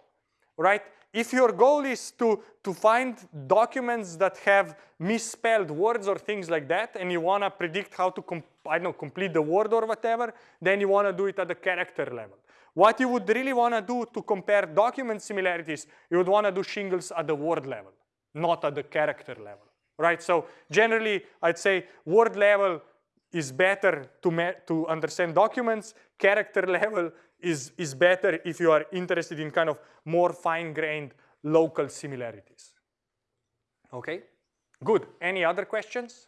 right? If your goal is to, to find documents that have misspelled words or things like that, and you want to predict how to, I don't know, complete the word or whatever, then you want to do it at the character level. What you would really want to do to compare document similarities, you would want to do shingles at the word level, not at the character level, right? So generally, I'd say word level is better to, to understand documents, character level is, is better if you are interested in kind of more fine-grained local similarities. Okay, good. Any other questions?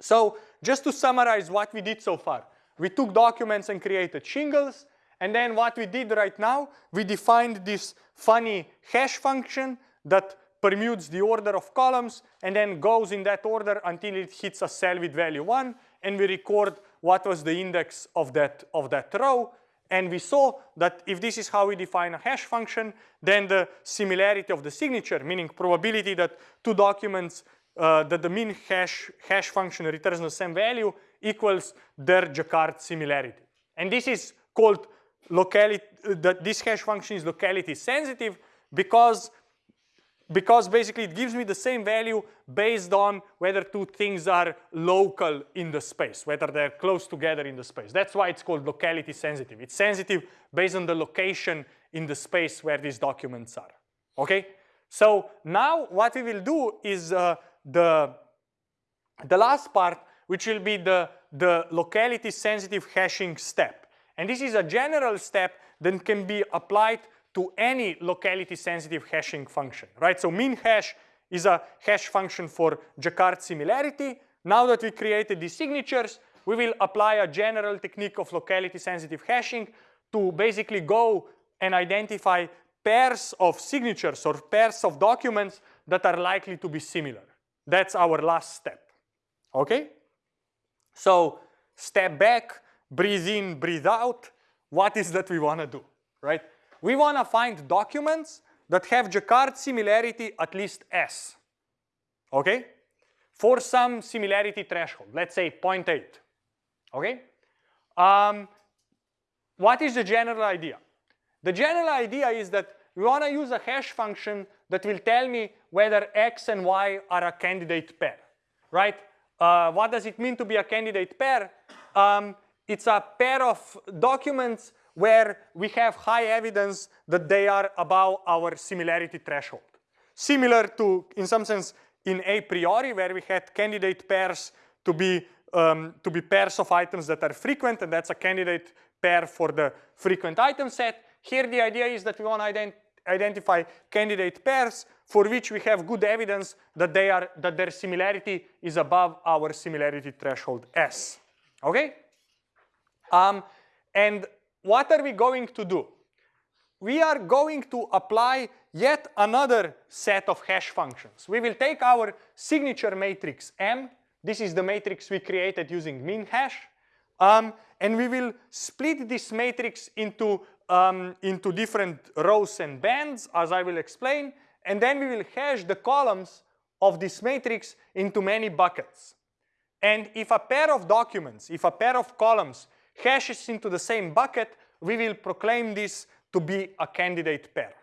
So just to summarize what we did so far, we took documents and created shingles, and then what we did right now, we defined this funny hash function that permutes the order of columns and then goes in that order until it hits a cell with value one, and we record what was the index of that, of that row. And we saw that if this is how we define a hash function, then the similarity of the signature, meaning probability that two documents, uh, that the min hash, hash function returns the same value equals their Jaccard similarity. And this is called locality, that this hash function is locality sensitive because because basically it gives me the same value based on whether two things are local in the space, whether they're close together in the space. That's why it's called locality sensitive. It's sensitive based on the location in the space where these documents are, okay? So now what we will do is uh, the, the last part, which will be the, the locality sensitive hashing step. And this is a general step that can be applied to any locality sensitive hashing function, right? So min hash is a hash function for Jaccard similarity. Now that we created these signatures, we will apply a general technique of locality sensitive hashing to basically go and identify pairs of signatures or pairs of documents that are likely to be similar. That's our last step, okay? So step back, breathe in, breathe out. What is that we want to do, right? We want to find documents that have Jaccard similarity at least S, okay? For some similarity threshold, let's say 0.8, okay? Um, what is the general idea? The general idea is that we want to use a hash function that will tell me whether x and y are a candidate pair, right? Uh, what does it mean to be a candidate pair? Um, it's a pair of documents where we have high evidence that they are above our similarity threshold. Similar to, in some sense, in a priori, where we had candidate pairs to be, um, to be pairs of items that are frequent, and that's a candidate pair for the frequent item set. Here the idea is that we want to ident identify candidate pairs for which we have good evidence that they are that their similarity is above our similarity threshold S. Okay? Um, and what are we going to do? We are going to apply yet another set of hash functions. We will take our signature matrix M. This is the matrix we created using min hash. Um, and we will split this matrix into, um, into different rows and bands, as I will explain. And then we will hash the columns of this matrix into many buckets. And if a pair of documents, if a pair of columns hashes into the same bucket, we will proclaim this to be a candidate pair.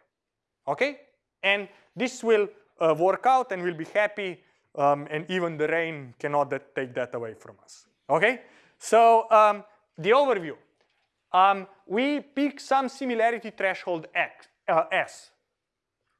Okay? And this will uh, work out and we'll be happy um, and even the rain cannot that take that away from us. Okay? So um, the overview. Um, we pick some similarity threshold X, uh, S.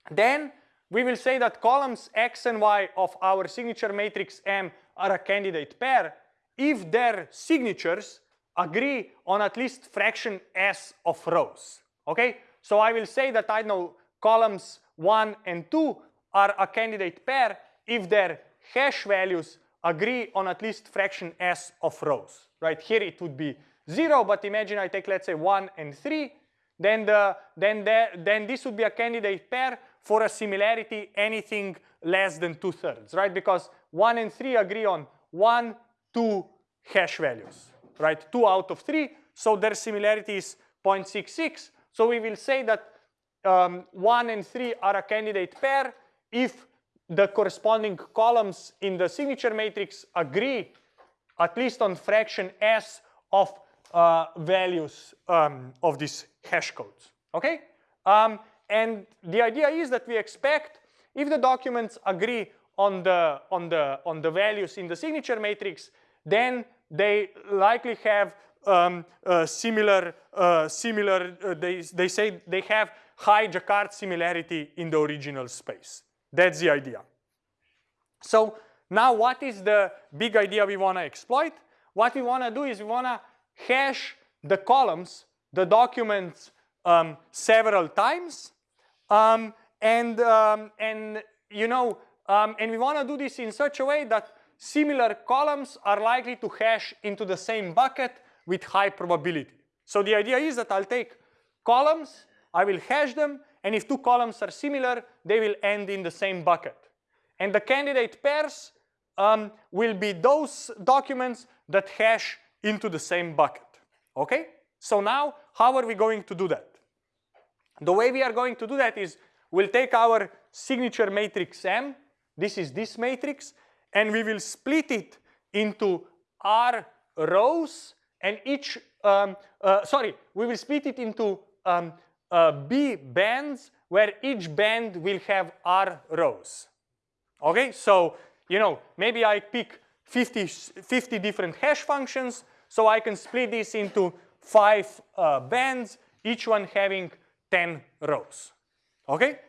Then we will say that columns X and Y of our signature matrix M are a candidate pair if their signatures agree on at least fraction s of rows. Okay, so I will say that I know columns 1 and 2 are a candidate pair if their hash values agree on at least fraction s of rows. Right here it would be 0, but imagine I take let's say 1 and 3, then, the, then, the, then this would be a candidate pair for a similarity anything less than 2 thirds, right? Because 1 and 3 agree on 1, 2 hash values right? Two out of three, so their similarity is 0.66. So we will say that um, one and three are a candidate pair if the corresponding columns in the signature matrix agree at least on fraction s of uh, values um, of these hash codes, okay? Um, and the idea is that we expect if the documents agree on the, on, the, on the values in the signature matrix, then they likely have um, uh, similar, uh, similar uh, they, they say they have high Jaccard similarity in the original space. That's the idea. So now what is the big idea we want to exploit? What we want to do is we want to hash the columns, the documents um, several times. Um, and, um, and, you know, um, and we want to do this in such a way that similar columns are likely to hash into the same bucket with high probability. So the idea is that I'll take columns, I will hash them, and if two columns are similar, they will end in the same bucket. And the candidate pairs um, will be those documents that hash into the same bucket. Okay? So now, how are we going to do that? The way we are going to do that is we'll take our signature matrix M, this is this matrix, and we will split it into R rows and each, um, uh, sorry, we will split it into um, uh, B bands where each band will have R rows. Okay, so, you know, maybe I pick 50, 50 different hash functions, so I can split this into five uh, bands, each one having 10 rows. Okay?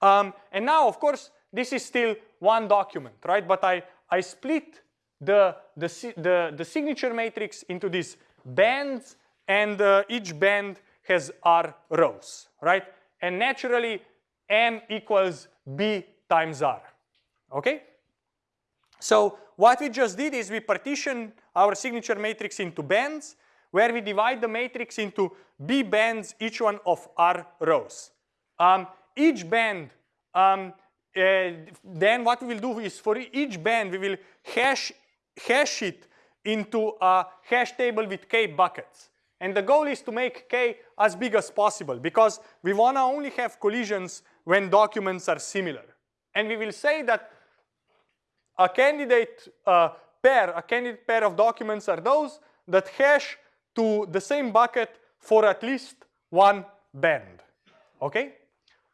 Um, and now, of course, this is still one document, right? But I, I split the, the, the, the signature matrix into these bands, and uh, each band has R rows, right? And naturally, M equals B times R, okay? So what we just did is we partition our signature matrix into bands, where we divide the matrix into B bands, each one of R rows. Um, each band, um, then what we will do is for each band, we will hash, hash it into a hash table with k buckets. And the goal is to make k as big as possible because we want to only have collisions when documents are similar. And we will say that a candidate uh, pair, a candidate pair of documents are those that hash to the same bucket for at least one band, okay?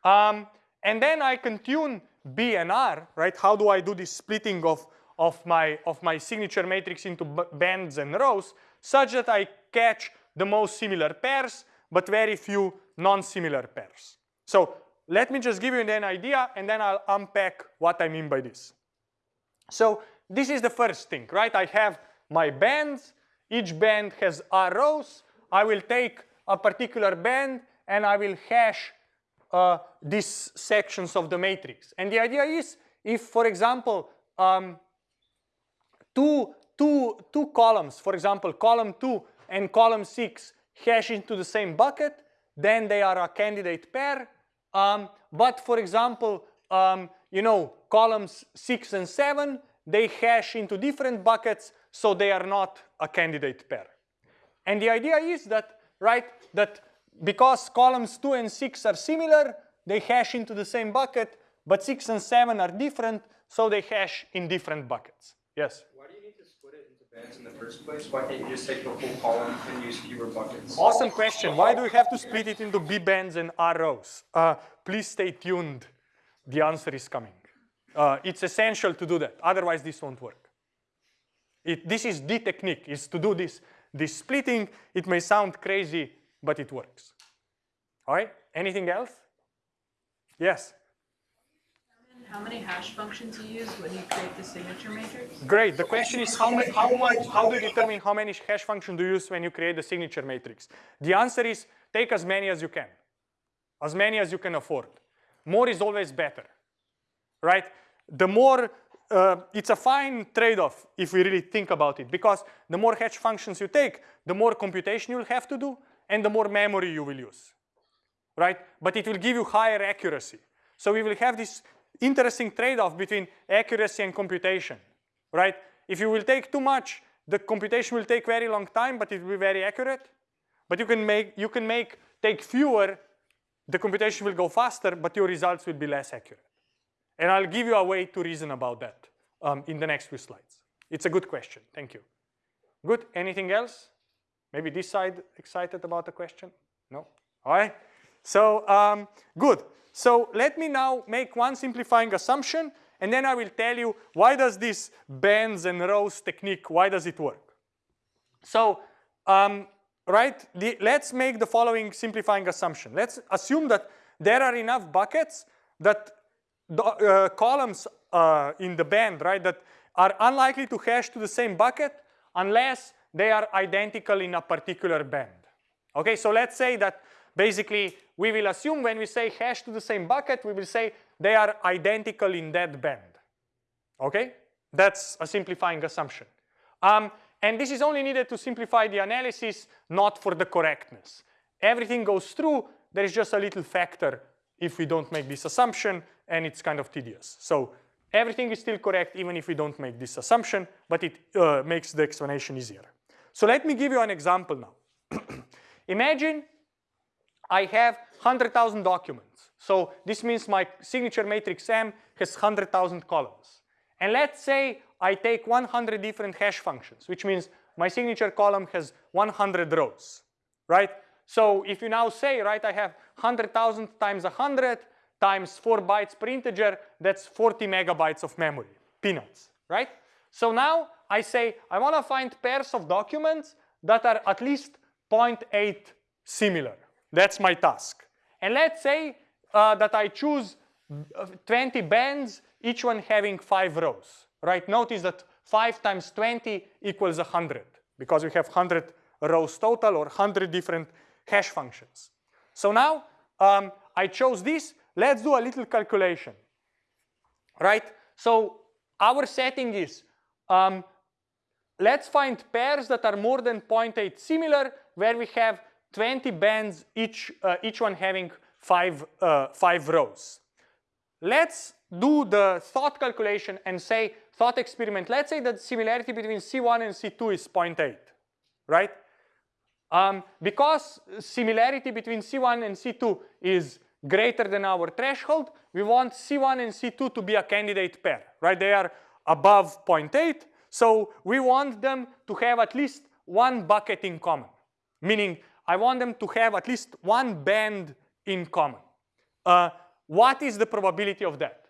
Um, and then I can tune B and R, right? How do I do this splitting of, of, my, of my signature matrix into bands and rows such that I catch the most similar pairs, but very few non-similar pairs. So let me just give you an idea and then I'll unpack what I mean by this. So this is the first thing, right? I have my bands. Each band has R rows. I will take a particular band and I will hash uh, these sections of the matrix. And the idea is if, for example, um, two, two, two columns, for example, column 2 and column 6 hash into the same bucket, then they are a candidate pair. Um, but for example, um, you know, columns 6 and 7, they hash into different buckets, so they are not a candidate pair. And the idea is that, right, that because columns 2 and 6 are similar, they hash into the same bucket, but 6 and 7 are different, so they hash in different buckets. Yes? Why do you need to split it into bands in the first place? Why can't you just take the whole column and use fewer buckets? Awesome question. Why do we have to split it into B bands and R rows? Uh, please stay tuned. The answer is coming. Uh, it's essential to do that. Otherwise, this won't work. It, this is the technique, is to do this, this splitting. It may sound crazy, but it works. All right, anything else? Yes? How many hash functions you use when you create the signature matrix? Great. The question is how, many, how much, how do you determine how many hash functions do you use when you create the signature matrix? The answer is take as many as you can, as many as you can afford. More is always better, right? The more, uh, it's a fine trade-off if we really think about it because the more hash functions you take, the more computation you'll have to do and the more memory you will use, right? But it will give you higher accuracy. So we will have this interesting trade-off between accuracy and computation, right? If you will take too much, the computation will take very long time, but it will be very accurate. But you can make, you can make, take fewer, the computation will go faster, but your results will be less accurate. And I'll give you a way to reason about that um, in the next few slides. It's a good question, thank you. Good, anything else? Maybe this side excited about the question? No, all right. So um, good. So let me now make one simplifying assumption and then I will tell you why does this bands and rows technique, why does it work? So, um, right, the, let's make the following simplifying assumption. Let's assume that there are enough buckets that the uh, columns uh, in the band, right, that are unlikely to hash to the same bucket unless they are identical in a particular band. Okay, so let's say that basically we will assume when we say hash to the same bucket, we will say they are identical in that band. Okay, that's a simplifying assumption. Um, and this is only needed to simplify the analysis, not for the correctness. Everything goes through, there is just a little factor if we don't make this assumption, and it's kind of tedious. So everything is still correct even if we don't make this assumption, but it uh, makes the explanation easier. So let me give you an example now. Imagine I have 100,000 documents. So this means my signature matrix M has 100,000 columns. And let's say I take 100 different hash functions, which means my signature column has 100 rows, right? So if you now say, right, I have 100,000 times 100 times 4 bytes per integer, that's 40 megabytes of memory, peanuts, right? So now I say I want to find pairs of documents that are at least 0.8 similar. That's my task. And let's say uh, that I choose uh, 20 bands, each one having five rows, right? Notice that 5 times 20 equals 100 because we have 100 rows total or 100 different hash functions. So now um, I chose this. Let's do a little calculation, right? So our setting is um, let's find pairs that are more than 0.8 similar where we have 20 bands, each, uh, each one having five, uh, five rows. Let's do the thought calculation and say thought experiment. Let's say that similarity between C1 and C2 is 0.8, right? Um, because similarity between C1 and C2 is greater than our threshold, we want C1 and C2 to be a candidate pair, right? They are above 0.8, so we want them to have at least one bucket in common, meaning I want them to have at least one band in common. Uh, what is the probability of that,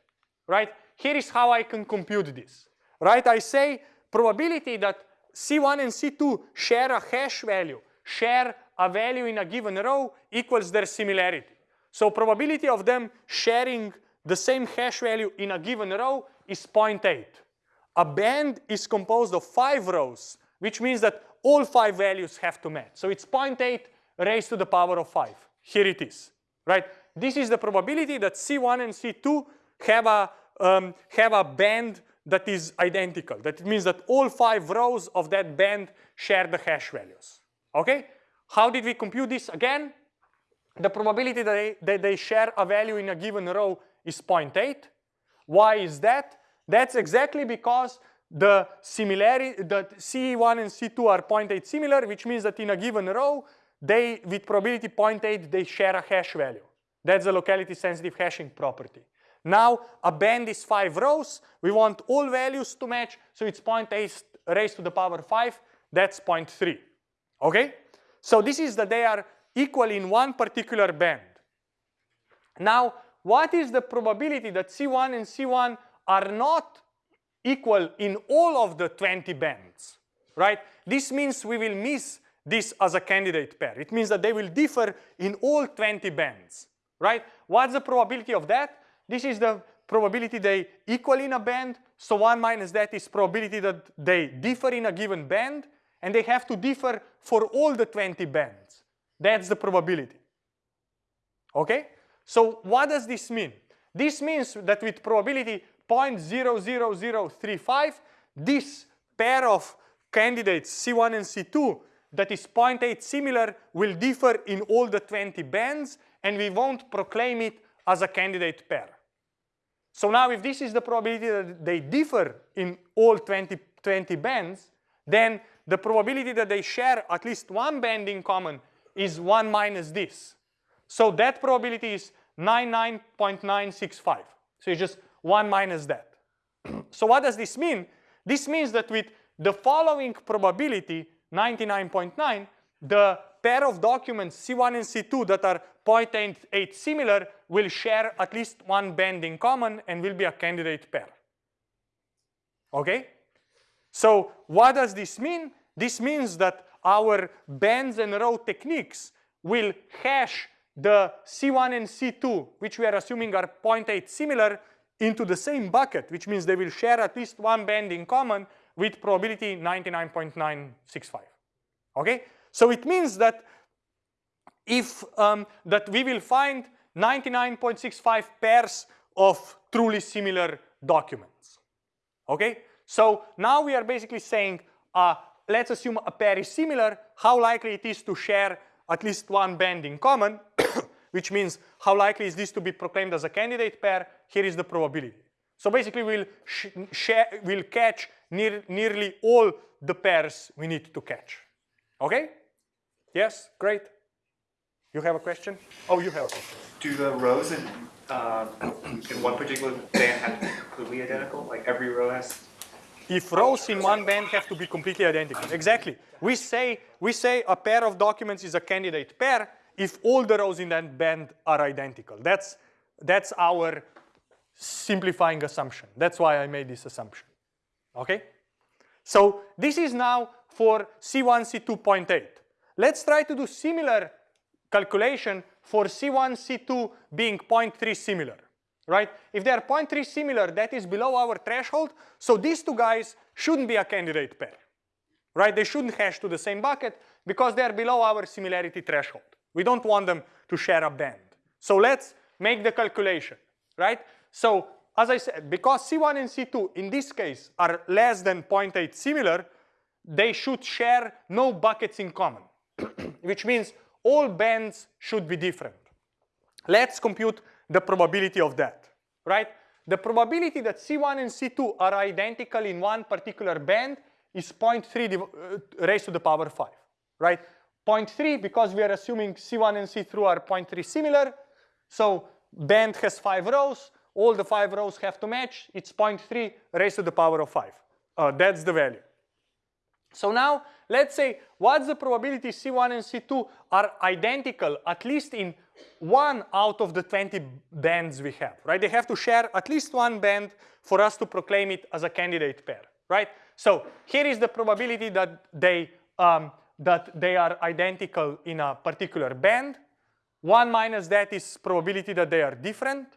right? Here is how I can compute this, right? I say probability that C1 and C2 share a hash value, share a value in a given row equals their similarity. So probability of them sharing the same hash value in a given row is 0.8. A band is composed of five rows, which means that all five values have to match. So it's 0.8 raised to the power of 5. Here it is, right? This is the probability that C1 and C2 have a, um, have a band that is identical. That means that all five rows of that band share the hash values, okay? How did we compute this again? The probability that they, that they share a value in a given row is 0.8. Why is that? That's exactly because the similarity that C1 and C2 are 0.8 similar, which means that in a given row, they with probability 0.8 they share a hash value. That's the locality sensitive hashing property. Now a band is five rows. We want all values to match, so it's 0.8 raised to the power 5. That's 0.3. Okay? So this is that they are equal in one particular band. Now, what is the probability that C1 and C1 are not equal in all of the 20 bands, right? This means we will miss this as a candidate pair. It means that they will differ in all 20 bands, right? What's the probability of that? This is the probability they equal in a band. So 1 minus that is probability that they differ in a given band. And they have to differ for all the 20 bands. That's the probability. Okay? So what does this mean? This means that with probability 0.00035, this pair of candidates C1 and C2 that is 0.8 similar will differ in all the 20 bands and we won't proclaim it as a candidate pair. So now if this is the probability that they differ in all 20, 20 bands, then the probability that they share at least one band in common is 1 minus this. So that probability is 99.965. So you just 1 minus that. so what does this mean? This means that with the following probability, 99.9, the pair of documents C1 and C2 that are 0.8 similar will share at least one band in common and will be a candidate pair. Okay? So what does this mean? This means that our bands and row techniques will hash the C1 and C2, which we are assuming are 0.8 similar, into the same bucket, which means they will share at least one band in common with probability 99.965. Okay? So it means that if um, that we will find 99.65 pairs of truly similar documents. Okay? So now we are basically saying, uh, let's assume a pair is similar, how likely it is to share at least one band in common, which means how likely is this to be proclaimed as a candidate pair, here is the probability. So basically we'll, share, we'll catch near, nearly all the pairs we need to catch. Okay? Yes, great. You have a question? Oh, you have a question. Do the rows in, uh, in one particular band have to be completely identical? Like every row has if rows in one band have to be completely identical. Exactly. We say, we say a pair of documents is a candidate pair if all the rows in that band are identical. That's, that's our simplifying assumption. That's why I made this assumption. Okay? So this is now for C1, C2.8. Let's try to do similar calculation for C1, C2 being 0.3 similar, right? If they are 0.3 similar, that is below our threshold. So these two guys shouldn't be a candidate pair, right? They shouldn't hash to the same bucket because they are below our similarity threshold. We don't want them to share a band. So let's make the calculation, right? So as I said, because C1 and C2 in this case are less than 0.8 similar, they should share no buckets in common, which means all bands should be different. Let's compute the probability of that, right? The probability that C1 and C2 are identical in one particular band is 0.3 uh, raised to the power 5, right? 0.3 because we are assuming C1 and C2 are 0.3 similar. So band has five rows. All the five rows have to match. It's 0.3 raised to the power of 5. Uh, that's the value. So now let's say what's the probability C1 and C2 are identical at least in one out of the 20 bands we have, right? They have to share at least one band for us to proclaim it as a candidate pair, right? So here is the probability that they um, that they are identical in a particular band. One minus that is probability that they are different.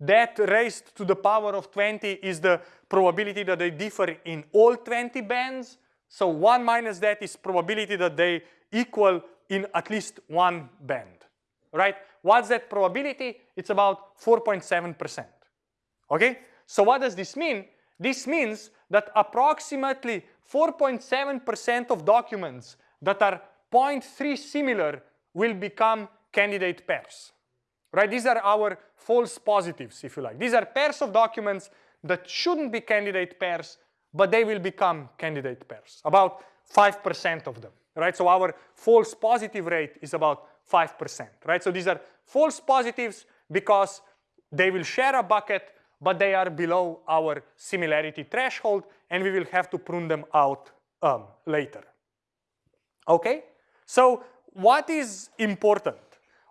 That raised to the power of 20 is the probability that they differ in all 20 bands. So 1 minus that is probability that they equal in at least one band, right? What's that probability? It's about 4.7%, okay? So what does this mean? This means that approximately 4.7% of documents that are 0.3 similar will become candidate pairs, right? These are our false positives, if you like. These are pairs of documents that shouldn't be candidate pairs, but they will become candidate pairs, about 5% of them, right? So our false positive rate is about 5%, right? So these are false positives because they will share a bucket, but they are below our similarity threshold, and we will have to prune them out um, later. Okay? So what is important?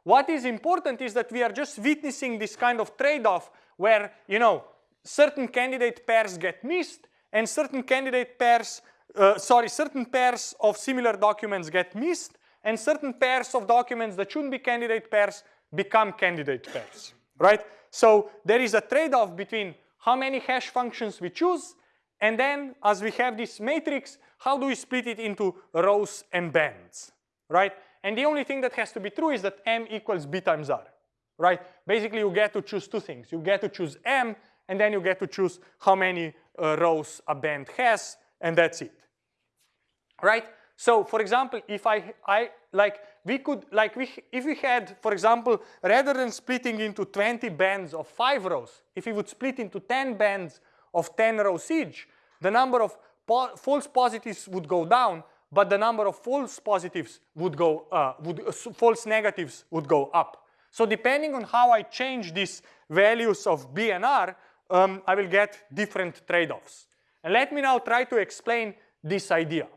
What is important is that we are just witnessing this kind of trade-off where, you know, certain candidate pairs get missed and certain candidate pairs, uh, sorry, certain pairs of similar documents get missed and certain pairs of documents that shouldn't be candidate pairs become candidate pairs, right? So there is a trade-off between how many hash functions we choose and then as we have this matrix, how do we split it into rows and bands, right? And the only thing that has to be true is that m equals b times r, right? Basically, you get to choose two things. You get to choose m, and then you get to choose how many uh, rows a band has, and that's it, right? So, for example, if I, I like, we could, like, we, if we had, for example, rather than splitting into 20 bands of five rows, if we would split into 10 bands of 10 rows each, the number of po false positives would go down, but the number of false positives would go, uh, would, uh, false negatives would go up. So depending on how I change these values of B and R, um, I will get different trade-offs. And let me now try to explain this idea.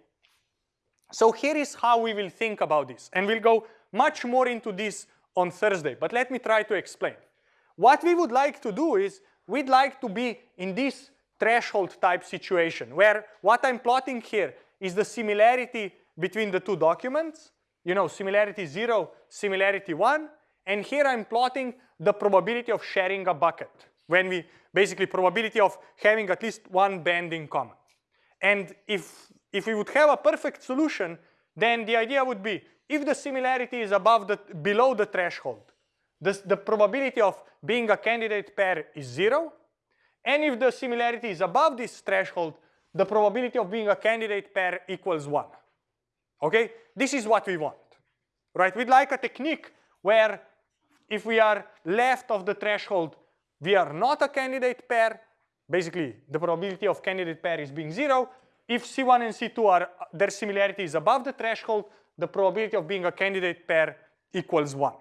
So here is how we will think about this. And we'll go much more into this on Thursday, but let me try to explain. What we would like to do is we'd like to be in this threshold type situation where what I'm plotting here is the similarity between the two documents, you know, similarity 0, similarity 1, and here I'm plotting the probability of sharing a bucket when we basically probability of having at least one band in common. And if, if we would have a perfect solution, then the idea would be if the similarity is above the, below the threshold, this, the probability of being a candidate pair is zero. And if the similarity is above this threshold, the probability of being a candidate pair equals one. Okay, this is what we want, right? We'd like a technique where if we are left of the threshold, we are not a candidate pair. Basically, the probability of candidate pair is being zero. If C1 and C2 are, their similarity is above the threshold, the probability of being a candidate pair equals one.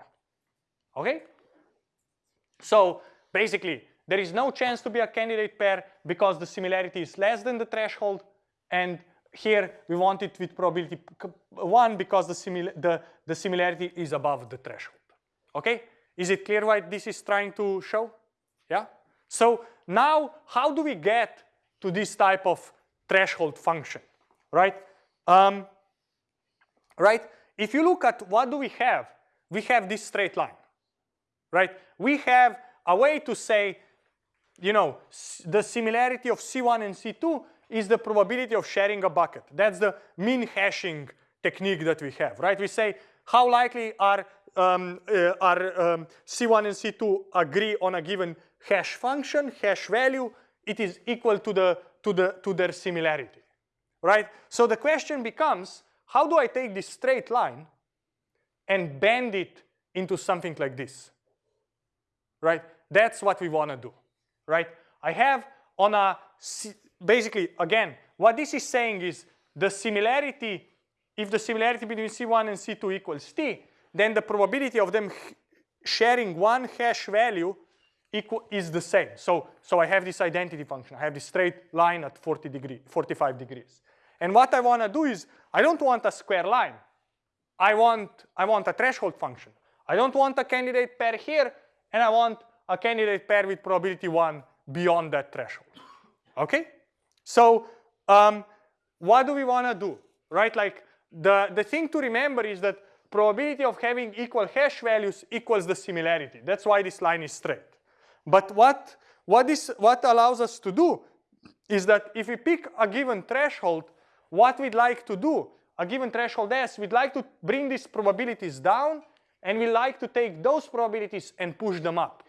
Okay? So basically, there is no chance to be a candidate pair because the similarity is less than the threshold. And here we want it with probability 1 because the, simil the, the similarity is above the threshold. Okay? Is it clear what this is trying to show? Yeah? So now how do we get to this type of threshold function, right? Um, right? If you look at what do we have, we have this straight line, right? We have a way to say, you know, the similarity of C1 and C2 is the probability of sharing a bucket. That's the min hashing technique that we have, right? We say how likely are, um, uh, are um, C1 and C2 agree on a given hash function, hash value, it is equal to, the, to, the, to their similarity, right? So the question becomes, how do I take this straight line and bend it into something like this, right? That's what we want to do, right? I have on a, basically, again, what this is saying is the similarity, if the similarity between C1 and C2 equals T, then the probability of them sharing one hash value equal is the same. So, so I have this identity function. I have this straight line at 40 degree, 45 degrees. And what I want to do is, I don't want a square line. I want, I want a threshold function. I don't want a candidate pair here, and I want a candidate pair with probability 1 beyond that threshold. Okay? So um, what do we want to do? Right? Like the, the thing to remember is that probability of having equal hash values equals the similarity. That's why this line is straight. But what, what, this, what allows us to do is that if we pick a given threshold, what we'd like to do, a given threshold S, we'd like to bring these probabilities down and we like to take those probabilities and push them up.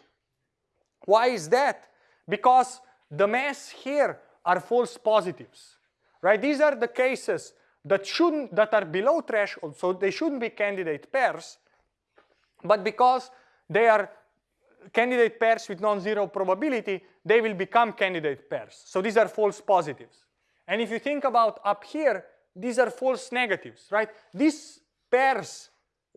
Why is that? Because the mass here are false positives, right? These are the cases that shouldn't, that are below threshold, so they shouldn't be candidate pairs, but because they are candidate pairs with non-zero probability, they will become candidate pairs. So these are false positives. And if you think about up here, these are false negatives, right? These pairs,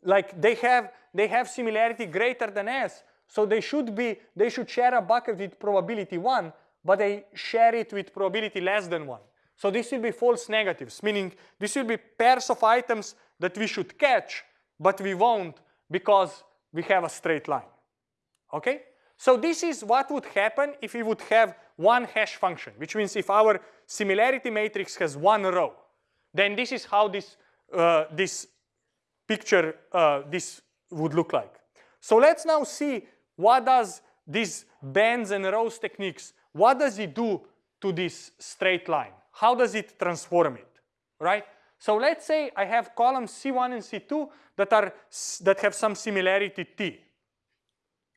like they have, they have similarity greater than S, so they should be, they should share a bucket with probability one, but they share it with probability less than one. So this will be false negatives, meaning this will be pairs of items that we should catch, but we won't because we have a straight line. Okay? So this is what would happen if we would have one hash function, which means if our similarity matrix has one row, then this is how this, uh, this picture, uh, this would look like. So let's now see what does these bands and rows techniques, what does it do to this straight line? How does it transform it, right? So let's say I have columns C1 and C2 that, are, that have some similarity T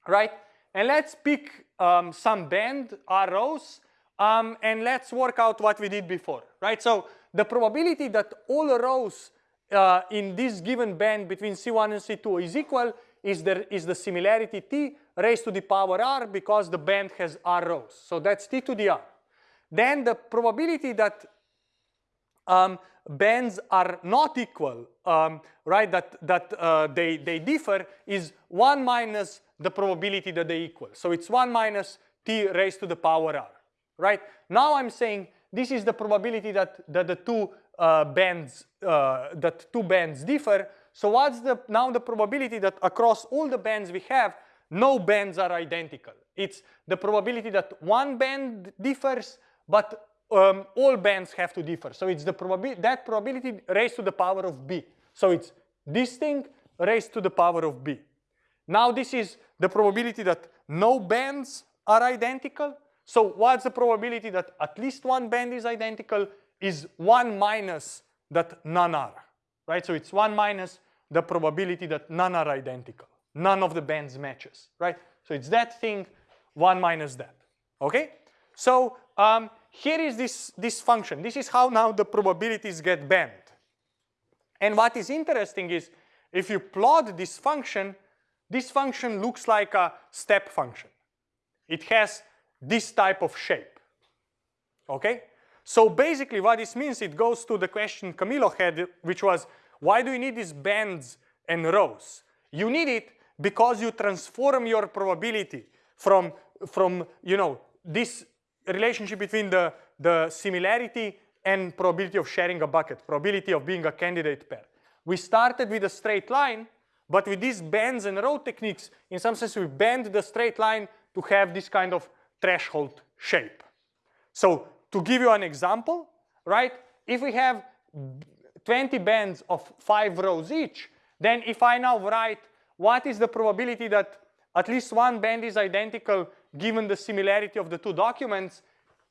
right? And let's pick um, some band R rows um, and let's work out what we did before, right? So the probability that all rows uh, in this given band between C1 and C2 is equal is, there, is the similarity T raised to the power R because the band has R rows. So that's T to the R. Then the probability that um, bands are not equal, um, right, that, that uh, they, they differ is 1 minus the probability that they equal. So it's 1 minus t raised to the power r, right? Now I'm saying this is the probability that, that the two uh, bands, uh, that two bands differ. So what's the now the probability that across all the bands we have, no bands are identical. It's the probability that one band differs, but um, all bands have to differ. So it's the probability that probability raised to the power of b. So it's this thing raised to the power of b. Now this is the probability that no bands are identical. So what's the probability that at least one band is identical is 1 minus that none are, right? So it's 1 minus the probability that none are identical. None of the bands matches, right? So it's that thing, 1 minus that, okay? So um, here is this, this function. This is how now the probabilities get bent. And what is interesting is if you plot this function, this function looks like a step function. It has this type of shape, okay? So basically what this means, it goes to the question Camilo had, which was, why do you need these bands and rows? You need it because you transform your probability from from you know this relationship between the, the similarity and probability of sharing a bucket, probability of being a candidate pair. We started with a straight line, but with these bends and row techniques, in some sense we bend the straight line to have this kind of threshold shape. So to give you an example, right, if we have 20 bands of five rows each, then if I now write what is the probability that at least one band is identical given the similarity of the two documents,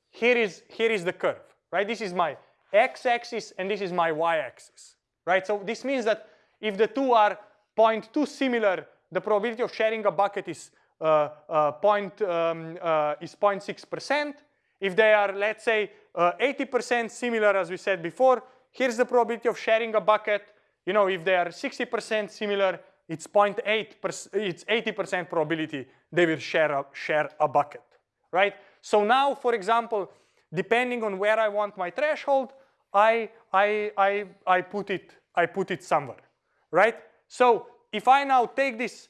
here is, here is the curve, right? This is my x-axis and this is my y-axis, right? So this means that if the two are 0.2 similar, the probability of sharing a bucket is uh, uh, point, um, uh, is 0.6%. If they are, let's say, 80% uh, similar, as we said before, here's the probability of sharing a bucket. You know, if they are 60% similar, it's 0.8, it's 80% probability they will share a, share a bucket, right? So now, for example, depending on where I want my threshold, I, I, I, I, put, it, I put it somewhere, right? So if I now take this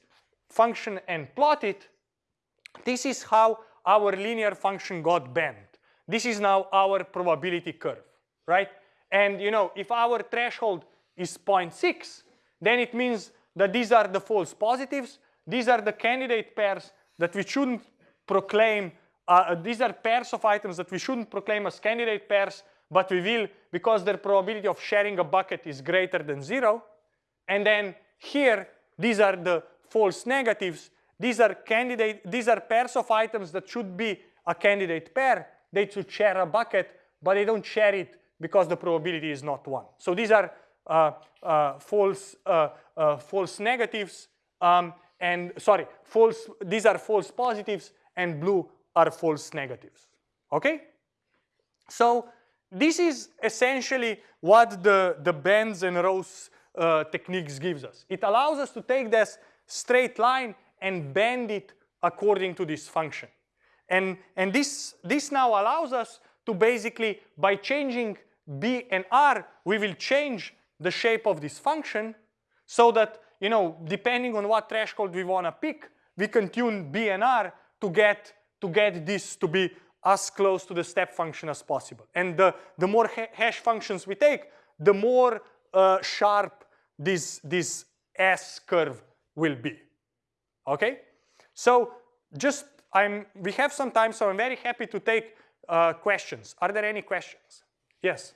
function and plot it, this is how our linear function got bent. This is now our probability curve, right? And you know, if our threshold is 0.6, then it means that these are the false positives. These are the candidate pairs that we shouldn't proclaim. Uh, these are pairs of items that we shouldn't proclaim as candidate pairs, but we will because their probability of sharing a bucket is greater than zero. And then here, these are the false negatives. These are candidate, these are pairs of items that should be a candidate pair. They should share a bucket, but they don't share it because the probability is not one. So these are uh, uh, false, uh, false negatives, um, and sorry, false, these are false positives, and blue are false negatives, okay? So this is essentially what the, the bends and rows uh, techniques gives us. It allows us to take this straight line and bend it according to this function. And, and this, this now allows us to basically, by changing b and r, we will change the shape of this function so that, you know, depending on what threshold we want to pick, we can tune B and R to get, to get this to be as close to the step function as possible. And the, the more ha hash functions we take, the more uh, sharp this, this S curve will be. Okay? So just, I'm, we have some time, so I'm very happy to take uh, questions. Are there any questions? Yes?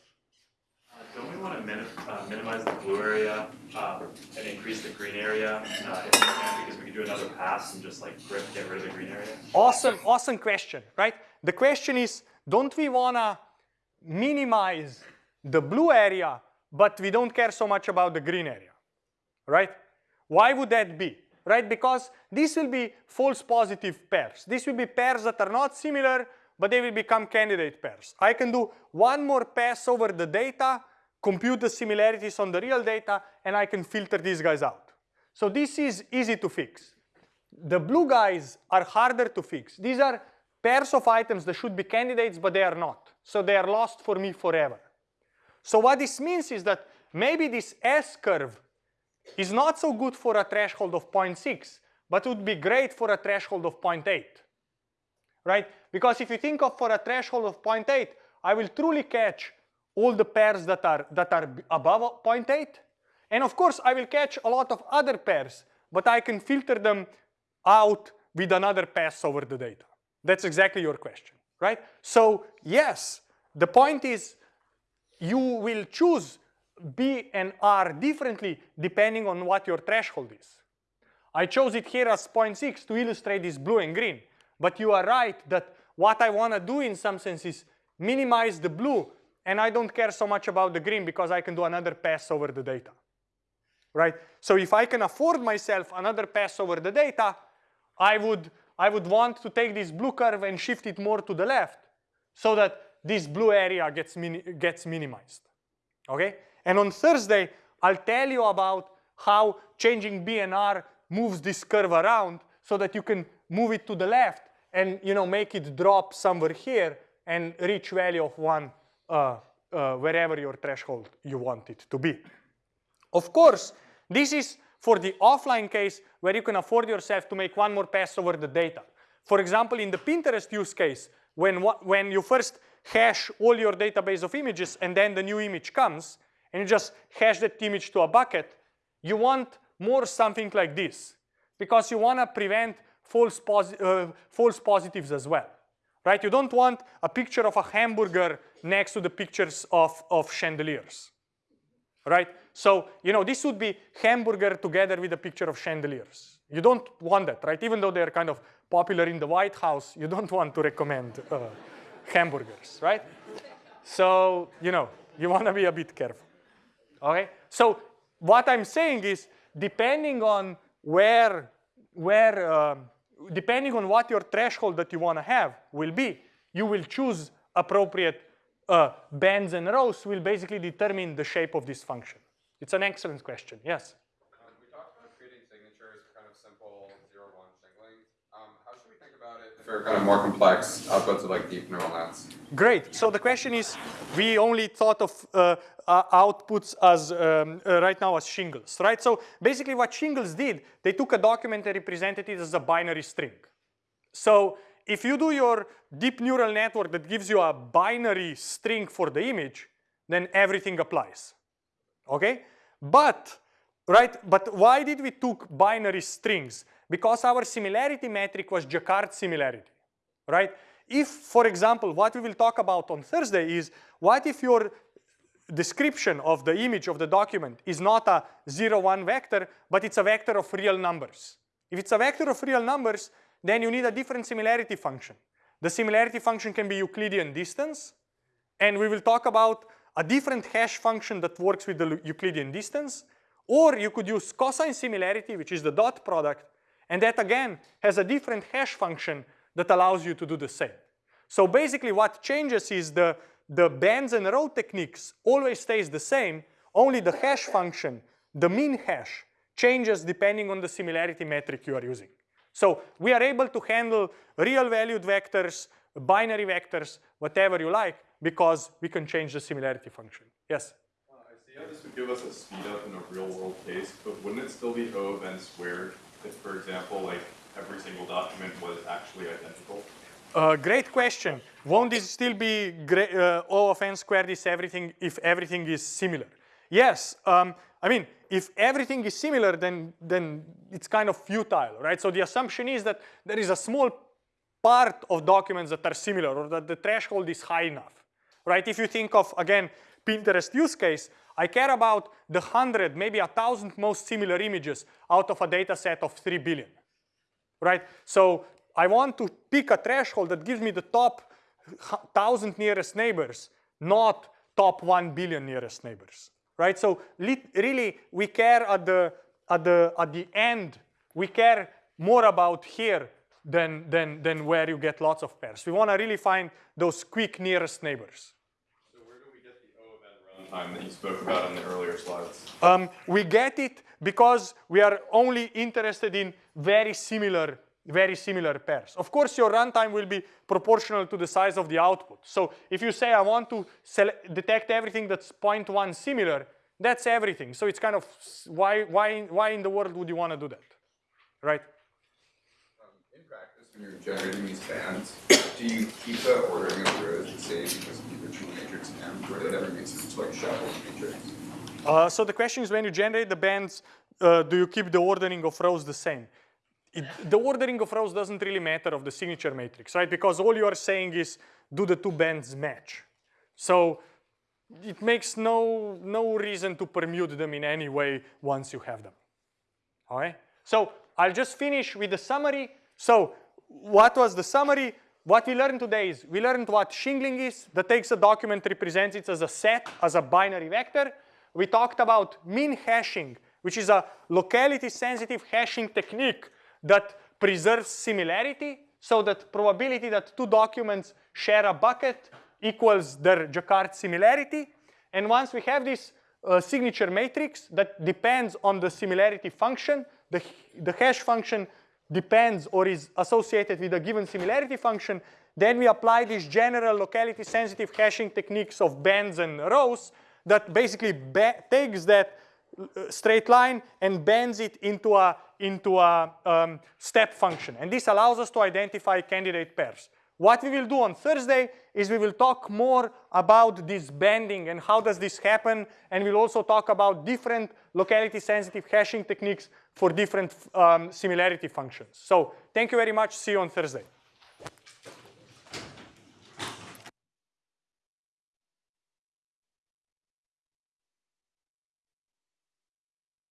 Want to minim uh, minimize the blue area uh, and increase the green area uh, if we can because we could do another pass and just like grip get rid of the green area? Awesome, awesome question, right? The question is, don't we want to minimize the blue area, but we don't care so much about the green area, right? Why would that be, right? Because these will be false positive pairs. These will be pairs that are not similar, but they will become candidate pairs. I can do one more pass over the data compute the similarities on the real data, and I can filter these guys out. So this is easy to fix. The blue guys are harder to fix. These are pairs of items that should be candidates, but they are not. So they are lost for me forever. So what this means is that maybe this S curve is not so good for a threshold of 0.6, but would be great for a threshold of 0.8, right? Because if you think of for a threshold of 0.8, I will truly catch all the pairs that are, that are above 0.8. And of course, I will catch a lot of other pairs, but I can filter them out with another pass over the data. That's exactly your question, right? So yes, the point is you will choose B and R differently depending on what your threshold is. I chose it here as 0.6 to illustrate this blue and green. But you are right that what I want to do in some sense is minimize the blue and I don't care so much about the green because I can do another pass over the data, right? So if I can afford myself another pass over the data, I would, I would want to take this blue curve and shift it more to the left so that this blue area gets, mini gets minimized, okay? And on Thursday, I'll tell you about how changing B and R moves this curve around so that you can move it to the left and you know make it drop somewhere here and reach value of one uh, uh, wherever your threshold you want it to be. Of course, this is for the offline case where you can afford yourself to make one more pass over the data. For example, in the Pinterest use case, when, when you first hash all your database of images and then the new image comes, and you just hash that image to a bucket, you want more something like this because you want to prevent false, posi uh, false positives as well, right? You don't want a picture of a hamburger next to the pictures of, of chandeliers, right? So, you know, this would be hamburger together with a picture of chandeliers. You don't want that, right? Even though they're kind of popular in the White House, you don't want to recommend uh, hamburgers, right? So, you know, you want to be a bit careful, okay? So what I'm saying is, depending on where, where um, depending on what your threshold that you want to have will be, you will choose appropriate uh, bands and rows will basically determine the shape of this function. It's an excellent question, yes? Um, we talked about creating signatures for kind of simple zero-one shingling. Um, how should we think about it for kind of more complex outputs of like deep neural nets? Great. So the question is, we only thought of uh, uh, outputs as um, uh, right now as shingles, right? So basically what shingles did, they took a document and represented it as a binary string. So if you do your deep neural network that gives you a binary string for the image, then everything applies, okay? But, right, but why did we took binary strings? Because our similarity metric was Jaccard similarity, right? If, for example, what we will talk about on Thursday is, what if your description of the image of the document is not a 0, 1 vector, but it's a vector of real numbers. If it's a vector of real numbers, then you need a different similarity function. The similarity function can be Euclidean distance, and we will talk about a different hash function that works with the Euclidean distance, or you could use cosine similarity, which is the dot product, and that again has a different hash function that allows you to do the same. So basically what changes is the the bands and row techniques always stays the same, only the hash function, the min hash, changes depending on the similarity metric you are using. So we are able to handle real valued vectors, binary vectors, whatever you like, because we can change the similarity function. Yes? Uh, I see how this would give us a speed up in a real world case, but wouldn't it still be O of n squared if, for example, like every single document was actually identical? Uh, great question. Won't this still be great, uh, O of n squared is everything if everything is similar? Yes. Um, I mean, if everything is similar, then, then it's kind of futile, right? So the assumption is that there is a small part of documents that are similar or that the threshold is high enough, right? If you think of, again, Pinterest use case, I care about the 100, maybe a 1,000 most similar images out of a data set of 3 billion, right? So I want to pick a threshold that gives me the top 1,000 nearest neighbors, not top 1 billion nearest neighbors, right? So really, we care at the, at the, at the end, we care more about here than, than, than where you get lots of pairs. We want to really find those quick nearest neighbors. So where do we get the O of n runtime that you spoke about in the earlier slides? Um, we get it because we are only interested in very similar very similar pairs. Of course, your runtime will be proportional to the size of the output. So if you say I want to detect everything that's 0.1 similar, that's everything. So it's kind of, why, why, why in the world would you want to do that, right? Um, in practice, when you're generating these bands, do you keep the ordering of rows the same because of the original matrix M, or ever make sense to like matrix? Uh, so the question is when you generate the bands, uh, do you keep the ordering of rows the same? It, the ordering of rows doesn't really matter of the signature matrix, right? Because all you are saying is, do the two bands match? So it makes no, no reason to permute them in any way once you have them, all right? So I'll just finish with the summary. So what was the summary? What we learned today is we learned what shingling is, that takes a document, represents it as a set, as a binary vector. We talked about min hashing, which is a locality sensitive hashing technique that preserves similarity so that probability that two documents share a bucket equals their Jaccard similarity. And once we have this uh, signature matrix that depends on the similarity function, the, the hash function depends or is associated with a given similarity function, then we apply these general locality sensitive hashing techniques of bands and rows that basically takes that uh, straight line and bends it into a into a um, step function. And this allows us to identify candidate pairs. What we will do on Thursday is we will talk more about this banding and how does this happen, and we'll also talk about different locality-sensitive hashing techniques for different um, similarity functions. So thank you very much. See you on Thursday.